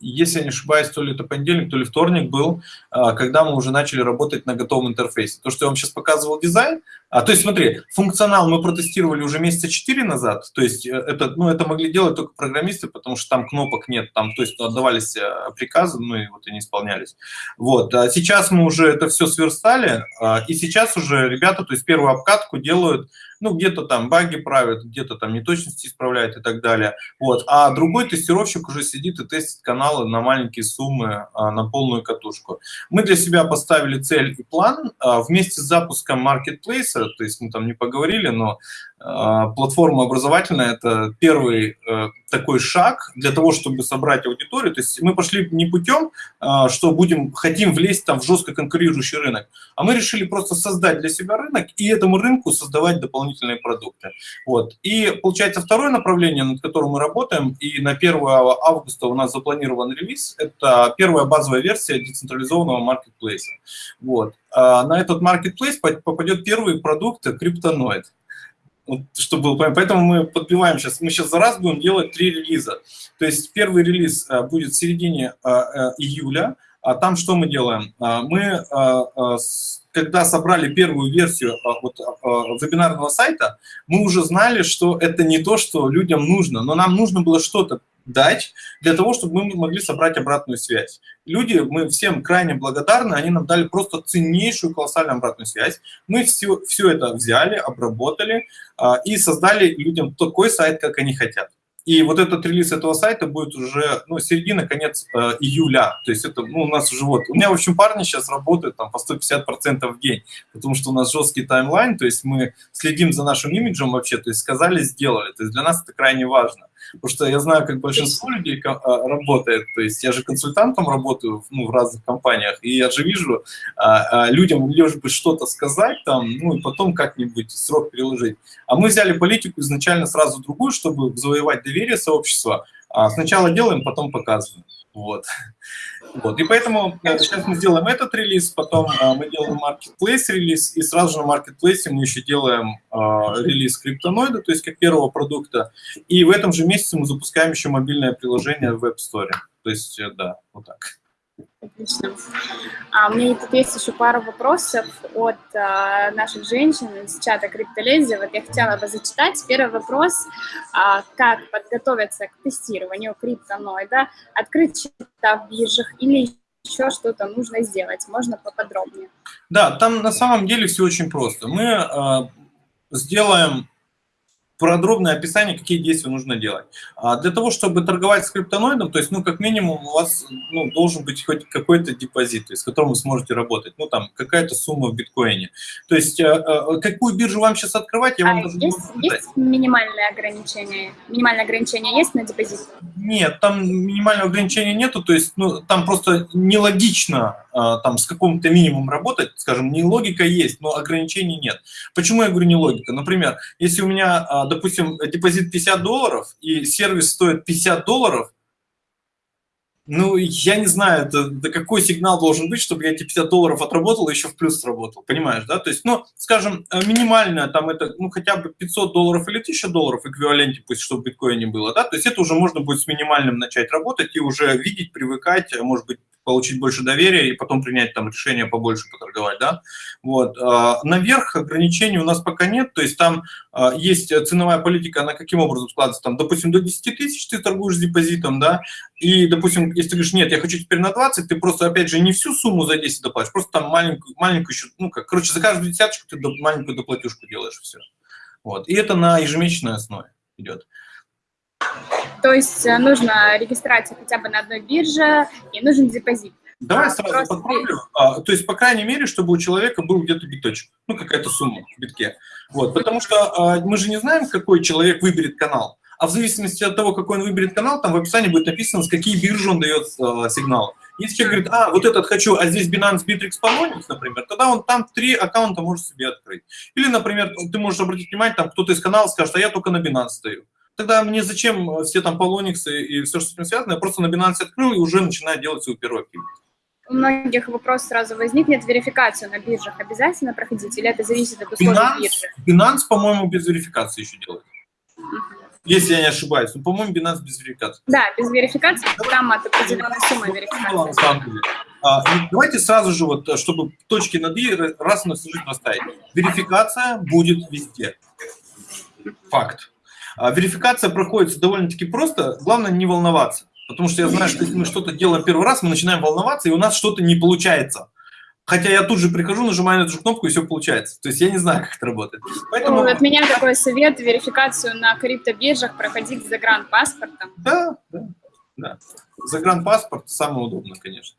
если я не ошибаюсь, то ли это понедельник, то ли вторник был, а, когда мы уже начали работать на готовом интерфейсе. То, что я вам сейчас показывал дизайн, а, то есть смотри, функционал мы протестировали уже месяца 4 назад, то есть э, это, ну, это могли делать только программисты, потому что там кнопок нет, там, то есть отдавались э, приказы, ну и вот они исполнялись. Вот, а сейчас мы уже это все сверстали, а, и сейчас уже ребята, то есть первую обкатку делают ну, где-то там баги правят, где-то там неточности исправляют и так далее. Вот. А другой тестировщик уже сидит и тестит каналы на маленькие суммы, а, на полную катушку. Мы для себя поставили цель и план а, вместе с запуском маркетплейса, то есть мы там не поговорили, но платформа образовательная – это первый э, такой шаг для того, чтобы собрать аудиторию. То есть мы пошли не путем, а, что будем, хотим влезть там в жестко конкурирующий рынок, а мы решили просто создать для себя рынок и этому рынку создавать дополнительные продукты. Вот. И получается второе направление, над которым мы работаем, и на 1 августа у нас запланирован релиз, это первая базовая версия децентрализованного маркетплейса. Вот. А на этот маркетплейс попадет первый продукт криптоноид чтобы было понятно. Поэтому мы подбиваем сейчас, мы сейчас за раз будем делать три релиза. То есть первый релиз а, будет в середине а, а, июля, а там что мы делаем? Мы, когда собрали первую версию вот, вебинарного сайта, мы уже знали, что это не то, что людям нужно, но нам нужно было что-то дать для того, чтобы мы могли собрать обратную связь. Люди, мы всем крайне благодарны, они нам дали просто ценнейшую, колоссальную обратную связь. Мы все, все это взяли, обработали а, и создали людям такой сайт, как они хотят. И вот этот релиз этого сайта будет уже, ну, середина, конец э, июля. То есть это, ну, у нас уже вот... У меня, в общем, парни сейчас работают там по 150% в день, потому что у нас жесткий таймлайн, то есть мы следим за нашим имиджем вообще, то есть сказали, сделали. То есть для нас это крайне важно. Потому что я знаю, как большинство людей а, работает. То есть я же консультантом работаю ну, в разных компаниях, и я же вижу, а, а, людям лишь бы что-то сказать там, ну и потом как-нибудь срок переложить. А мы взяли политику изначально сразу другую, чтобы завоевать доверие сообщества. Сначала делаем, потом показываем. Вот. Вот. И поэтому э, сейчас мы сделаем этот релиз, потом а, мы делаем marketplace релиз, и сразу же на marketplace мы еще делаем а, релиз криптоноида, то есть как первого продукта. И в этом же месяце мы запускаем еще мобильное приложение в Web Store. То есть, э, да, вот так. Отлично. А у меня тут есть еще пару вопросов от а, наших женщин из чата Криптолези. Вот я хотела бы зачитать. Первый вопрос. А, как подготовиться к тестированию криптоноида? Открыть счета в биржах или еще что-то нужно сделать? Можно поподробнее? Да, там на самом деле все очень просто. Мы а, сделаем подробное описание, какие действия нужно делать. А для того, чтобы торговать с криптоноидом, то есть, ну, как минимум, у вас ну, должен быть хоть какой-то депозит, с которым вы сможете работать, ну, там, какая-то сумма в биткоине. То есть, э, э, какую биржу вам сейчас открывать, я вам а даже есть, не есть минимальное ограничение? Минимальное ограничение есть на депозит? Нет, там минимального ограничения нету, то есть, ну, там просто нелогично там с каким-то минимумом работать, скажем, не логика есть, но ограничений нет. Почему я говорю не логика? Например, если у меня, а, допустим, депозит 50 долларов и сервис стоит 50 долларов, Ну, я не знаю, это, это какой сигнал должен быть, чтобы я эти 50 долларов отработал и еще в плюс сработал, понимаешь, да? То есть, ну, скажем, э, минимальное там это, ну, хотя бы 500 долларов или 1000 долларов эквиваленте, пусть, чтобы в биткоине было, да? То есть это уже можно будет с минимальным начать работать и уже видеть, привыкать, а может быть, получить больше доверия и потом принять там решение побольше поторговать, да. Вот. А, наверх ограничений у нас пока нет, то есть там есть ценовая политика, она каким образом складывается, там, допустим, до 10 тысяч ты торгуешь с депозитом, да, и, допустим, если ты говоришь, нет, я хочу теперь на 20, ты просто, опять же, не всю сумму за 10 доплатишь, просто там маленькую, маленькую еще, ну, как, короче, за каждую десяточку ты маленькую доплатюшку делаешь, все. Вот. И это на ежемесячной основе идет. То есть э, нужна регистрация хотя бы на одной бирже и нужен депозит. Давай сразу Просто... подправлю. А, то есть, по крайней мере, чтобы у человека был где-то биточек, ну, какая-то сумма в битке. Вот, потому что а, мы же не знаем, какой человек выберет канал. А в зависимости от того, какой он выберет канал, там в описании будет написано, с какие биржи он дает а, сигнал. Если человек говорит, а, вот этот хочу, а здесь Binance, Bittrex, Polonix, например, тогда он там три аккаунта может себе открыть. Или, например, ты можешь обратить внимание, там кто-то из канала скажет, а я только на Binance стою тогда мне зачем все там полониксы и все, что с этим связано, я просто на Binance открыл и уже начинаю делать свою первую активность. У многих вопрос сразу возникнет, верификацию на биржах обязательно проходить, или это зависит от условий Binance, биржи? Binance, по-моему, без верификации еще делает. Если я не ошибаюсь. Ну, по-моему, Binance без верификации. Да, без верификации, там от определенной суммы верификации. А, давайте сразу же, вот, чтобы точки над «и» раз и навсегда расставить. Верификация будет везде. Факт. А верификация проходит довольно-таки просто, главное не волноваться. Потому что я знаю, что если мы что-то делаем первый раз, мы начинаем волноваться, и у нас что-то не получается. Хотя я тут же прихожу, нажимаю на эту же кнопку, и все получается. То есть я не знаю, как это работает. Поэтому... Ну, от меня такой совет, верификацию на криптобиржах проходить за гранд-паспортом. Да, да, да. За гранд-паспорт самое удобное, конечно.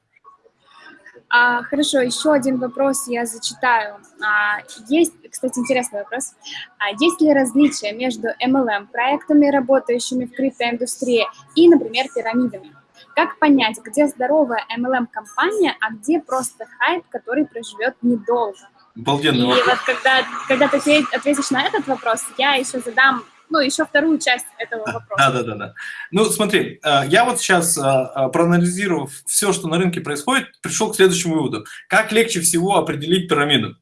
А, хорошо, еще один вопрос я зачитаю. А, есть, кстати, интересный вопрос. А, есть ли различия между MLM-проектами, работающими в криптоиндустрии, и, например, пирамидами? Как понять, где здоровая MLM-компания, а где просто хайп, который проживет недолго? Обалденный И вопрос. вот когда, когда ты ответишь на этот вопрос, я еще задам ну, еще вторую часть этого вопроса. Да, да, да, да. Ну, смотри, э, я вот сейчас, э, э, проанализировав все, что на рынке происходит, пришел к следующему выводу. Как легче всего определить пирамиду?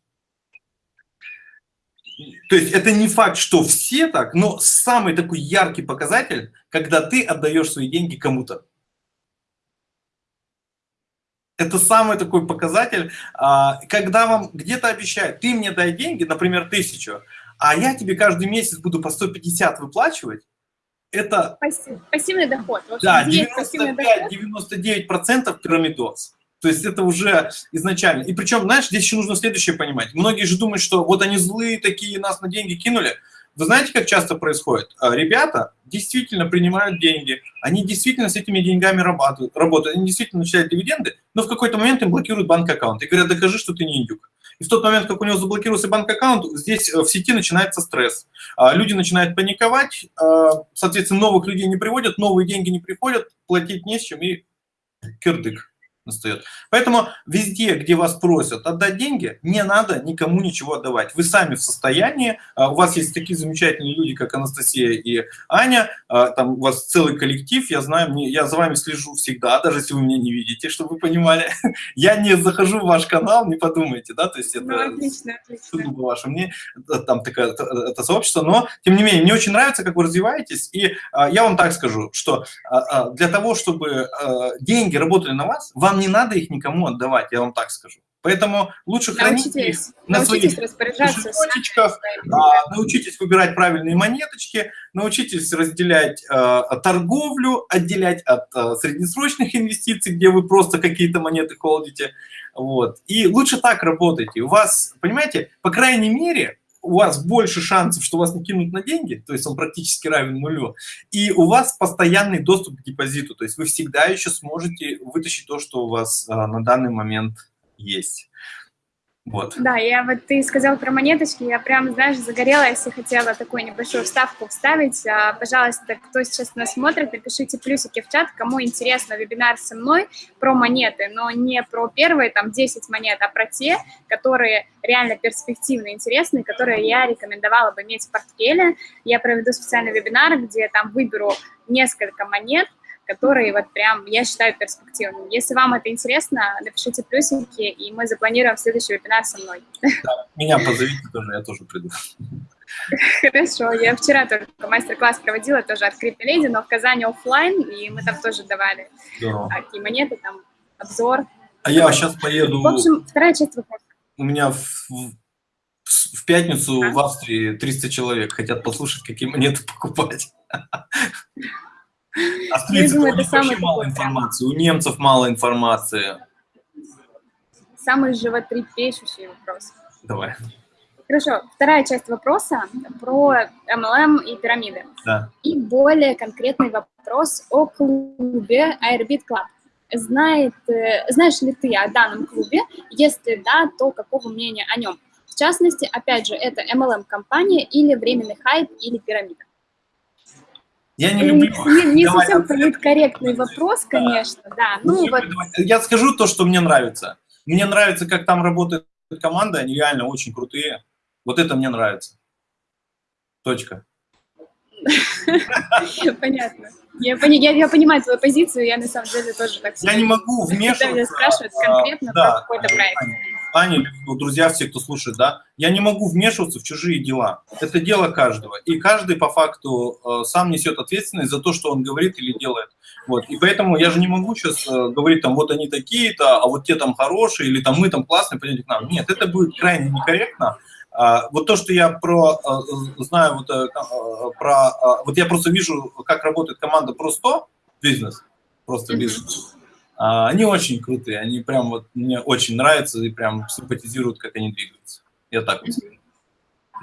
То есть это не факт, что все так, но самый такой яркий показатель, когда ты отдаешь свои деньги кому-то. Это самый такой показатель, а, когда вам где-то обещают, ты мне дай деньги, например, тысячу, а я тебе каждый месяц буду по 150 выплачивать, это... Пассивный доход. Да, 95-99% пирамидоз. То есть это уже изначально. И причем, знаешь, здесь еще нужно следующее понимать. Многие же думают, что вот они злые такие, нас на деньги кинули. Вы знаете, как часто происходит? А, ребята действительно принимают деньги, они действительно с этими деньгами работают, работают они действительно начисляют дивиденды, но в какой-то момент им блокируют банк-аккаунт и говорят, докажи, что ты не индюк. И в тот момент, как у него заблокировался банк-аккаунт, здесь э, в сети начинается стресс. А, люди начинают паниковать, а, соответственно, новых людей не приводят, новые деньги не приходят, платить не с чем и кирдык настает. Поэтому везде, где вас просят отдать деньги, не надо никому ничего отдавать. Вы сами в состоянии, а, у вас есть такие замечательные люди, как Анастасия и Аня, а, там у вас целый коллектив, я знаю, я за вами слежу всегда, даже если вы меня не видите, чтобы вы понимали. Я не захожу в ваш канал, не подумайте, да, то есть это ну, отлично, отлично. ваше мне там такое это сообщество, но тем не менее, мне очень нравится, как вы развиваетесь, и а, я вам так скажу, что для того, чтобы деньги работали на вас, вам вам не надо их никому отдавать, я вам так скажу. Поэтому лучше научитесь, хранить их на своих кошелечках, а, научитесь выбирать правильные монеточки, научитесь разделять а, торговлю, отделять от а, среднесрочных инвестиций, где вы просто какие-то монеты холдите. Вот. И лучше так работайте. У вас, понимаете, по крайней мере, у вас больше шансов, что вас не кинут на деньги, то есть он практически равен нулю, и у вас постоянный доступ к депозиту, то есть вы всегда еще сможете вытащить то, что у вас а, на данный момент есть. Вот. Да, я вот ты сказал про монеточки, я прям, знаешь, загорелась и хотела такую небольшую вставку вставить. А, пожалуйста, кто сейчас нас смотрит, напишите плюсики в чат, кому интересно вебинар со мной про монеты, но не про первые там 10 монет, а про те, которые реально перспективные, интересные, которые я рекомендовала бы иметь в портфеле. Я проведу специальный вебинар, где там выберу несколько монет, который вот прям, я считаю, перспективным. Если вам это интересно, напишите плюсики, и мы запланируем следующий вебинар со мной. Да, меня позовите тоже, я тоже приду. Хорошо, я вчера только мастер-класс проводила, тоже от Леди, но в Казани офлайн, и мы там тоже давали такие монеты, там обзор. А я сейчас поеду... В общем, вторая часть вопроса. У меня в, в пятницу а? в Австрии 300 человек хотят послушать, какие монеты покупать. Австрийцы думаю, это самый мало информации, у немцев мало информации. Самый животрепещущий вопрос. Давай. Хорошо, вторая часть вопроса про MLM и пирамиды. Да. И более конкретный вопрос о клубе Airbit Club. Знает, э, знаешь ли ты о данном клубе? Если да, то какого мнения о нем? В частности, опять же, это MLM-компания или временный хайп или пирамида? Я не люблю... Не, не совсем политкорректный вопрос, конечно, да. да. Ну, вот... Я скажу то, что мне нравится. Мне нравится, как там работает команда, они реально очень крутые. Вот это мне нравится. Точка. Понятно. Я, я, я понимаю твою позицию, я на самом деле тоже так Я не могу вмешиваться. Когда меня спрашивают конкретно да, про какой-то проект. Аня, друзья, все, кто слушает, да, я не могу вмешиваться в чужие дела. Это дело каждого. И каждый по факту э, сам несет ответственность за то, что он говорит или делает. Вот. И поэтому я же не могу сейчас э, говорить, там, вот они такие-то, а вот те там хорошие, или там мы там классные, пойдите к нам. Нет, это будет крайне некорректно. А, вот то, что я про э, знаю, вот, про, вот я просто вижу, как работает команда просто бизнес, просто бизнес. А, они очень крутые, они прям вот мне очень нравятся и прям симпатизируют, как они двигаются. Я так вот скажу.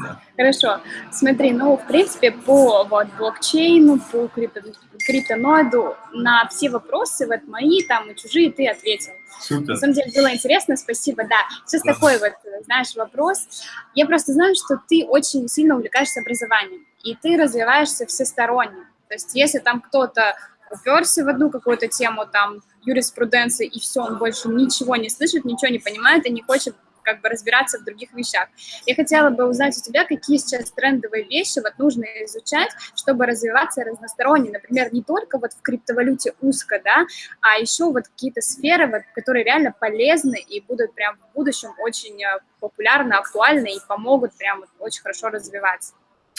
Да. Хорошо. Смотри, ну, в принципе, по вот, блокчейну, по крипто, криптоноиду на все вопросы, вот мои там и чужие, ты ответил. Супер. На самом деле было интересно, спасибо, да. Сейчас да. такой вот, знаешь, вопрос. Я просто знаю, что ты очень сильно увлекаешься образованием, и ты развиваешься всесторонне. То есть если там кто-то уперся в одну какую-то тему, там, юриспруденции, и все, он больше ничего не слышит, ничего не понимает и не хочет как бы разбираться в других вещах. Я хотела бы узнать у тебя, какие сейчас трендовые вещи вот нужно изучать, чтобы развиваться разносторонне, например, не только вот в криптовалюте узко, да, а еще вот какие-то сферы, вот, которые реально полезны и будут прям в будущем очень э, популярны, актуальны и помогут прям вот очень хорошо развиваться.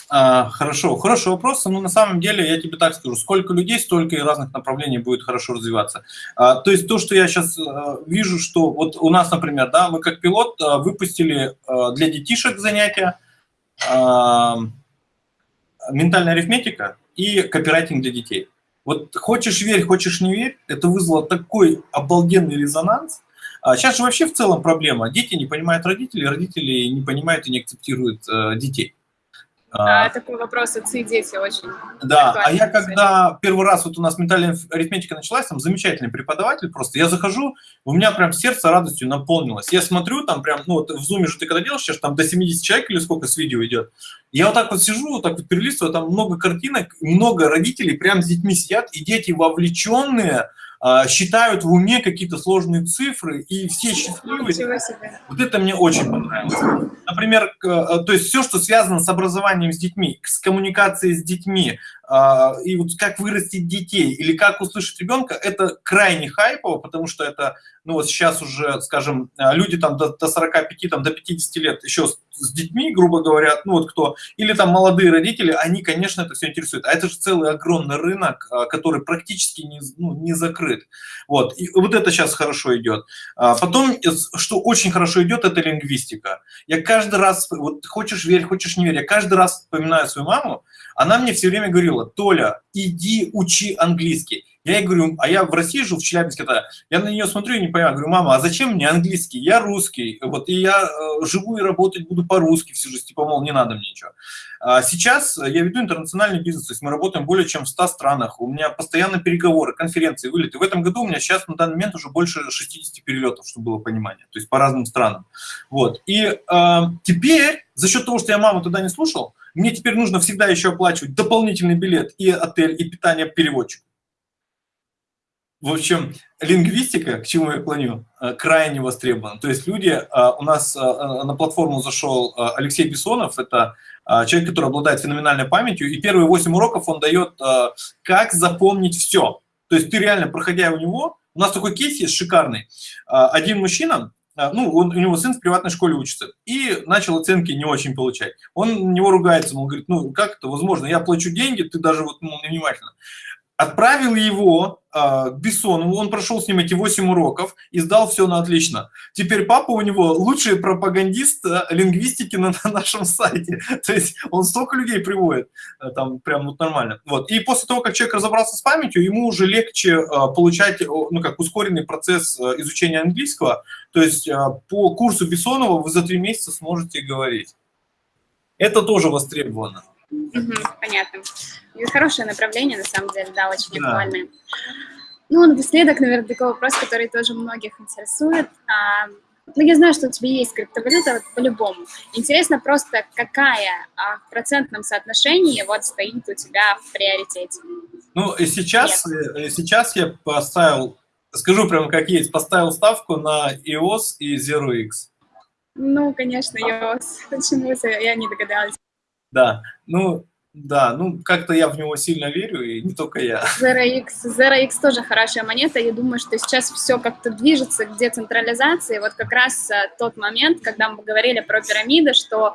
А, хорошо, хороший вопрос. Ну, на самом деле, я тебе так скажу, сколько людей, столько и разных направлений будет хорошо развиваться. А, то есть то, что я сейчас а, вижу, что вот у нас, например, да, мы как пилот а, выпустили а, для детишек занятия а, ментальная арифметика и копирайтинг для детей. Вот хочешь верь, хочешь не верь, это вызвало такой обалденный резонанс. Сейчас же вообще в целом проблема. Дети не понимают родителей, родители не понимают и не акцептируют э, детей. А, такой вопрос, отцы и дети очень Да, а я когда первый раз, вот у нас ментальная арифметика началась, там замечательный преподаватель просто, я захожу, у меня прям сердце радостью наполнилось. Я смотрю, там прям, ну вот в зуме же ты когда делаешь, сейчас там до 70 человек или сколько с видео идет, я вот так вот сижу, вот так вот перелистываю, там много картинок, много родителей прям с детьми сидят, и дети вовлеченные, считают в уме какие-то сложные цифры, и все счастливые. Вот это мне очень понравилось. Например, э, то есть все, что связано с образованием с детьми, с коммуникацией с детьми, а, и вот как вырастить детей или как услышать ребенка, это крайне хайпово, потому что это, ну вот сейчас уже, скажем, а, люди там до, до 45, там, до 50 лет еще с, детьми, грубо говоря, ну вот кто, или там молодые родители, они, конечно, это все интересует. А это же целый огромный рынок, а, который практически не, ну, не закрыт. Вот, и вот это сейчас хорошо идет. Потом, что очень хорошо идет, это лингвистика. Я каждый раз, вот хочешь верь, хочешь не верь, я каждый раз вспоминаю свою маму, она мне все время говорила, Толя, иди учи английский. Я ей говорю, а я в России жил, в Челябинске тогда, я на нее смотрю и не понимаю, говорю, мама, а зачем мне английский? Я русский, вот, и я э, живу и работать буду по-русски всю жизнь, типа, мол, не надо мне ничего. А сейчас я веду интернациональный бизнес, то есть мы работаем более чем в 100 странах, у меня постоянно переговоры, конференции, вылеты. В этом году у меня сейчас на данный момент уже больше 60 перелетов, чтобы было понимание, то есть по разным странам. Вот, и э, теперь за счет того, что я маму тогда не слушал, мне теперь нужно всегда еще оплачивать дополнительный билет и отель, и питание переводчику. В общем, лингвистика, к чему я клоню, э, крайне востребована. То есть люди, э, у нас э, на платформу зашел Алексей Бессонов, это человек, который обладает феноменальной памятью, и первые 8 уроков он дает, как запомнить все. То есть ты реально, проходя у него, у нас такой кейс есть шикарный. Один мужчина, ну, он, у него сын в приватной школе учится, и начал оценки не очень получать. Он на него ругается, он говорит, ну, как это возможно, я плачу деньги, ты даже вот ну, невнимательно отправил его э, к Бессонову, он прошел с ним эти 8 уроков и сдал все на отлично. Теперь папа у него лучший пропагандист э, лингвистики на, на нашем сайте. То есть он столько людей приводит, э, там прям вот нормально. Вот. И после того, как человек разобрался с памятью, ему уже легче э, получать, ну как ускоренный процесс э, изучения английского. То есть э, по курсу Бессонова вы за три месяца сможете говорить. Это тоже востребовано. Угу, понятно. И хорошее направление, на самом деле, да, очень да. актуальное. Ну, напоследок, наверное, такой вопрос, который тоже многих интересует. А, ну, я знаю, что у тебя есть криптовалюта вот, по-любому. Интересно просто, какая а, в процентном соотношении вот стоит у тебя в приоритете? Ну, сейчас, Нет. сейчас я поставил, скажу прямо как есть, поставил ставку на EOS и ZeroX. Ну, конечно, EOS. Почему я не догадалась? Да, ну, да, ну, как-то я в него сильно верю, и не только я. ZeroX, ZeroX тоже хорошая монета. Я думаю, что сейчас все как-то движется к децентрализации. Вот как раз а, тот момент, когда мы говорили про пирамиды, что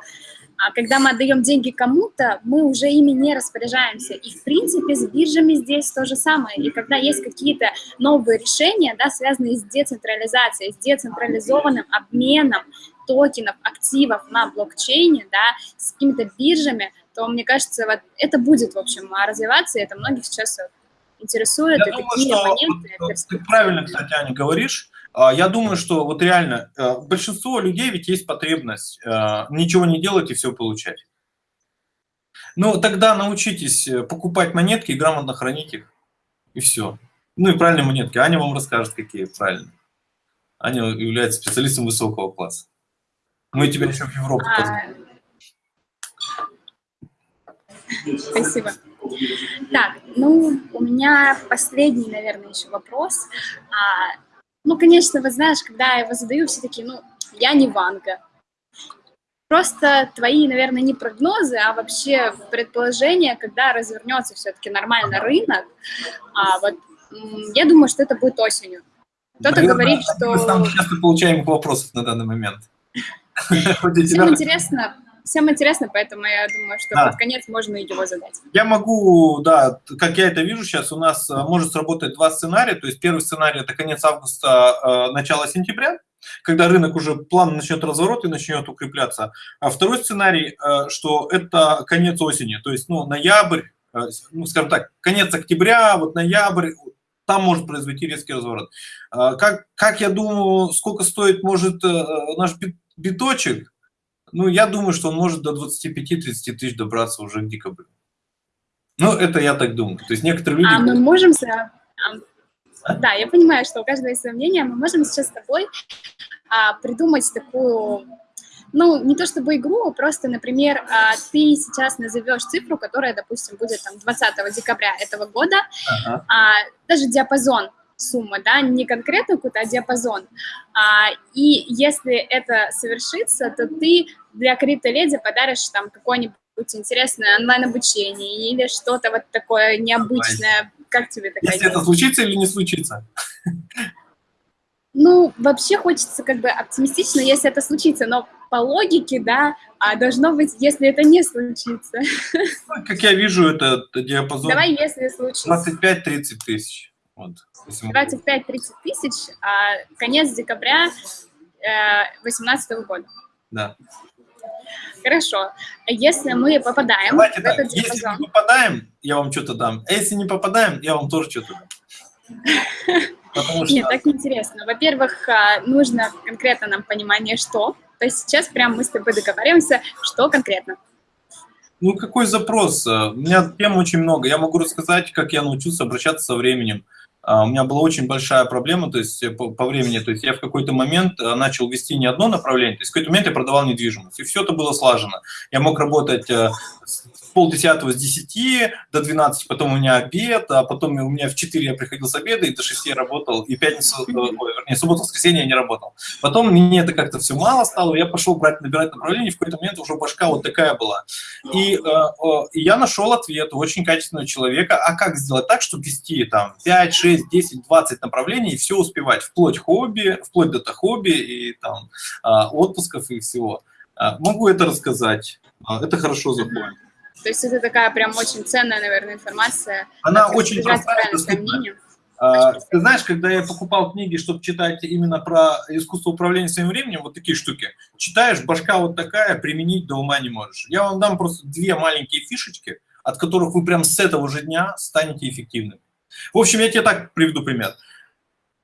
а, когда мы отдаем деньги кому-то, мы уже ими не распоряжаемся. И, в принципе, с биржами здесь то же самое. И когда есть какие-то новые решения, да, связанные с децентрализацией, с децентрализованным обменом токенов, активов на блокчейне, да, с какими-то биржами, то, мне кажется, вот это будет, в общем, развиваться, и это многих сейчас интересует. Я думаю, что моменты, ты правильно, кстати, Аня, говоришь. А, я думаю, что вот реально э, большинство людей ведь есть потребность э, ничего не делать и все получать. Ну, тогда научитесь э, покупать монетки и грамотно хранить их, и все. Ну и правильные монетки. Аня вам расскажет, какие правильные. Аня является специалистом высокого класса. Мы тебя еще в Европу а... Спасибо. Так, ну, у меня последний, наверное, еще вопрос. А, ну, конечно, вы знаешь, когда я его задаю, все такие, ну, я не Ванга. Просто твои, наверное, не прогнозы, а вообще предположения, когда развернется все-таки нормально рынок. А, вот, я думаю, что это будет осенью. Кто-то говорит, что... Мы часто получаем вопросов на данный момент. Всем интересно, всем интересно, поэтому я думаю, что да. под конец можно его задать. Я могу, да, как я это вижу сейчас, у нас э, может сработать два сценария. То есть первый сценарий – это конец августа, э, начало сентября, когда рынок уже плавно начнет разворот и начнет укрепляться. А второй сценарий, э, что это конец осени, то есть ну, ноябрь, ну, скажем так, конец октября, вот ноябрь, там может произойти резкий разворот. Как, как я думаю, сколько стоит может наш биточек, ну, я думаю, что он может до 25-30 тысяч добраться уже к декабрю. Ну, это я так думаю. То есть некоторые люди... А мы можем... А? Да, я понимаю, что у каждого есть свое мнение. Мы можем сейчас с тобой а, придумать такую, ну, не то чтобы игру, а просто, например, а, ты сейчас назовешь цифру, которая, допустим, будет там 20 декабря этого года, ага. а, даже диапазон сумма, да, не конкретно какой-то, а диапазон. А, и если это совершится, то ты для криптоледи подаришь там какое-нибудь интересное онлайн-обучение или что-то вот такое необычное. Как тебе такая Если идея? это случится или не случится? Ну, вообще хочется как бы оптимистично, если это случится, но по логике, да, а должно быть, если это не случится. Ну, как я вижу, это диапазон Давай, если случится. 25-30 тысяч. Вот, 25-30 тысяч, а конец декабря 2018 э, года. Да. Хорошо. А если мы попадаем Давайте в так. этот диапазон... Если мы попадаем, я вам что-то дам. А если не попадаем, я вам тоже что-то дам. Потому что... Нет, так интересно. Во-первых, а, нужно конкретно нам понимание, что. То есть сейчас прям мы с тобой договариваемся, что конкретно. Ну, какой запрос? У меня тем очень много. Я могу рассказать, как я научился обращаться со временем. А, у меня была очень большая проблема, то есть э, по, по времени, то есть я в какой-то момент э, начал вести не одно направление, то есть в какой-то момент я продавал недвижимость, и все это было слажено. Я мог работать э, полдесятого с 10 до 12, потом у меня обед, а потом у меня в 4 я приходил с обеда, и до 6 я работал, и пятницу, э, ой, вернее, субботу, воскресенье я не работал. Потом мне это как-то все мало стало, я пошел брать, набирать направление, в какой-то момент уже башка вот такая была. И, э, э, я нашел ответ у очень качественного человека, а как сделать так, чтобы вести там 5, 6, 10, 20 направлений и все успевать, вплоть хобби, вплоть до хобби и там э, отпусков и всего. Э, могу это рассказать. Э, это хорошо заходит. То есть это такая прям очень ценная, наверное, информация. Она очень простая, доступная. А, ты знаешь, когда я покупал книги, чтобы читать именно про искусство управления своим временем, вот такие штуки, читаешь, башка вот такая, применить до ума не можешь. Я вам дам просто две маленькие фишечки, от которых вы прям с этого же дня станете эффективными. В общем, я тебе так приведу пример.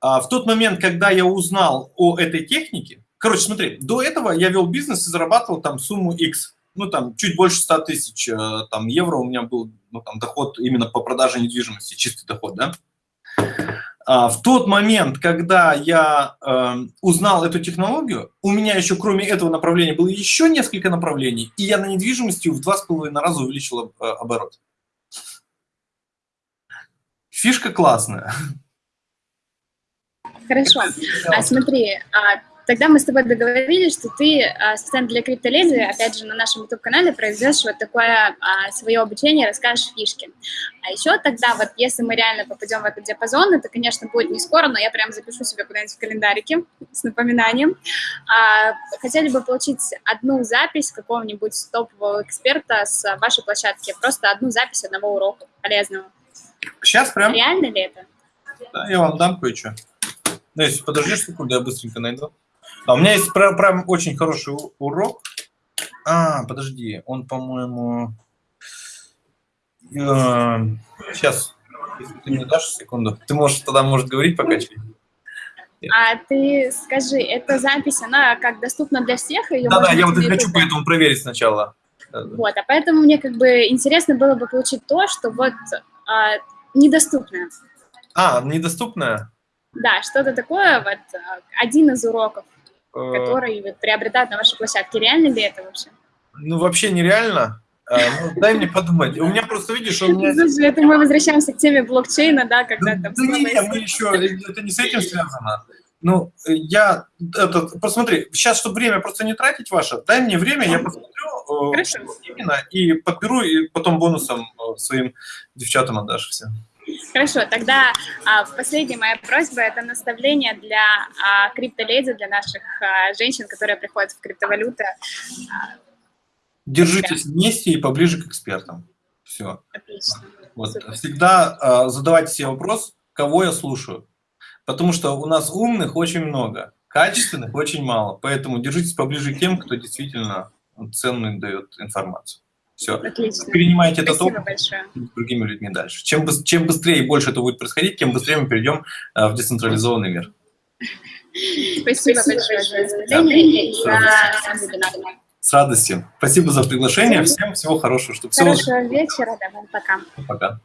А, в тот момент, когда я узнал о этой технике, короче, смотри, до этого я вел бизнес и зарабатывал там сумму X ну, там, чуть больше 100 тысяч э, там, евро у меня был ну, там, доход именно по продаже недвижимости, чистый доход, да. А в тот момент, когда я э, узнал эту технологию, у меня еще кроме этого направления было еще несколько направлений, и я на недвижимости в два с половиной раза увеличил э, оборот. Фишка классная. Хорошо. А смотри, а Тогда мы с тобой договорились, что ты а, специально для криптоледи, опять же, на нашем YouTube-канале произведешь вот такое а, свое обучение, расскажешь фишки. А еще тогда вот, если мы реально попадем в этот диапазон, это, конечно, будет не скоро, но я прям запишу себе куда-нибудь в календарике с напоминанием. А, хотели бы получить одну запись какого-нибудь топового эксперта с вашей площадки, просто одну запись одного урока полезного. Сейчас прям? Реально ли это? Да, я вам дам кое-что. Ну, если подождешь секунду, я быстренько найду. А у меня есть прям, прям очень хороший урок. А, подожди, он, по-моему... Э, сейчас, если ты мне дашь секунду. Ты можешь тогда, может, говорить пока А ты скажи, эта запись, она как доступна для всех? Да-да, я вот и хочу поэтому проверить сначала. Вот, а поэтому мне как бы интересно было бы получить то, что вот а, недоступное. А, недоступное? Да, что-то такое, вот а, один из уроков. Э, которые приобретают на вашей площадке. Реально ли это вообще? Ну, вообще нереально. А, ну, дай мне подумать. У меня просто, видишь, у меня... Слушай, это мы возвращаемся к теме блокчейна, да, когда там... Да нет, мы еще... Это не с этим связано. Ну, я... Это, посмотри, сейчас, чтобы время просто не тратить ваше, дай мне время, я посмотрю э, Хорошо. именно и подберу, и потом бонусом э, своим девчатам отдашь все. Хорошо, тогда а, последняя моя просьба – это наставление для а, криптоледи, для наших а, женщин, которые приходят в криптовалюты. А, Держитесь вместе и поближе к экспертам. Все. Отлично. Вот. Всегда а, задавайте себе вопрос, кого я слушаю. Потому что у нас умных очень много, качественных очень мало. Поэтому держитесь поближе к тем, кто действительно ценную дает информацию. Все. Отлично. Перенимайте этот опыт большое. с другими людьми дальше. Чем, чем быстрее и больше это будет происходить, тем быстрее мы перейдем а, в децентрализованный мир. Спасибо, большое С радостью. Спасибо за приглашение. Всем всего хорошего. Чтобы Хорошего все... вечера. Давай, пока. Пока.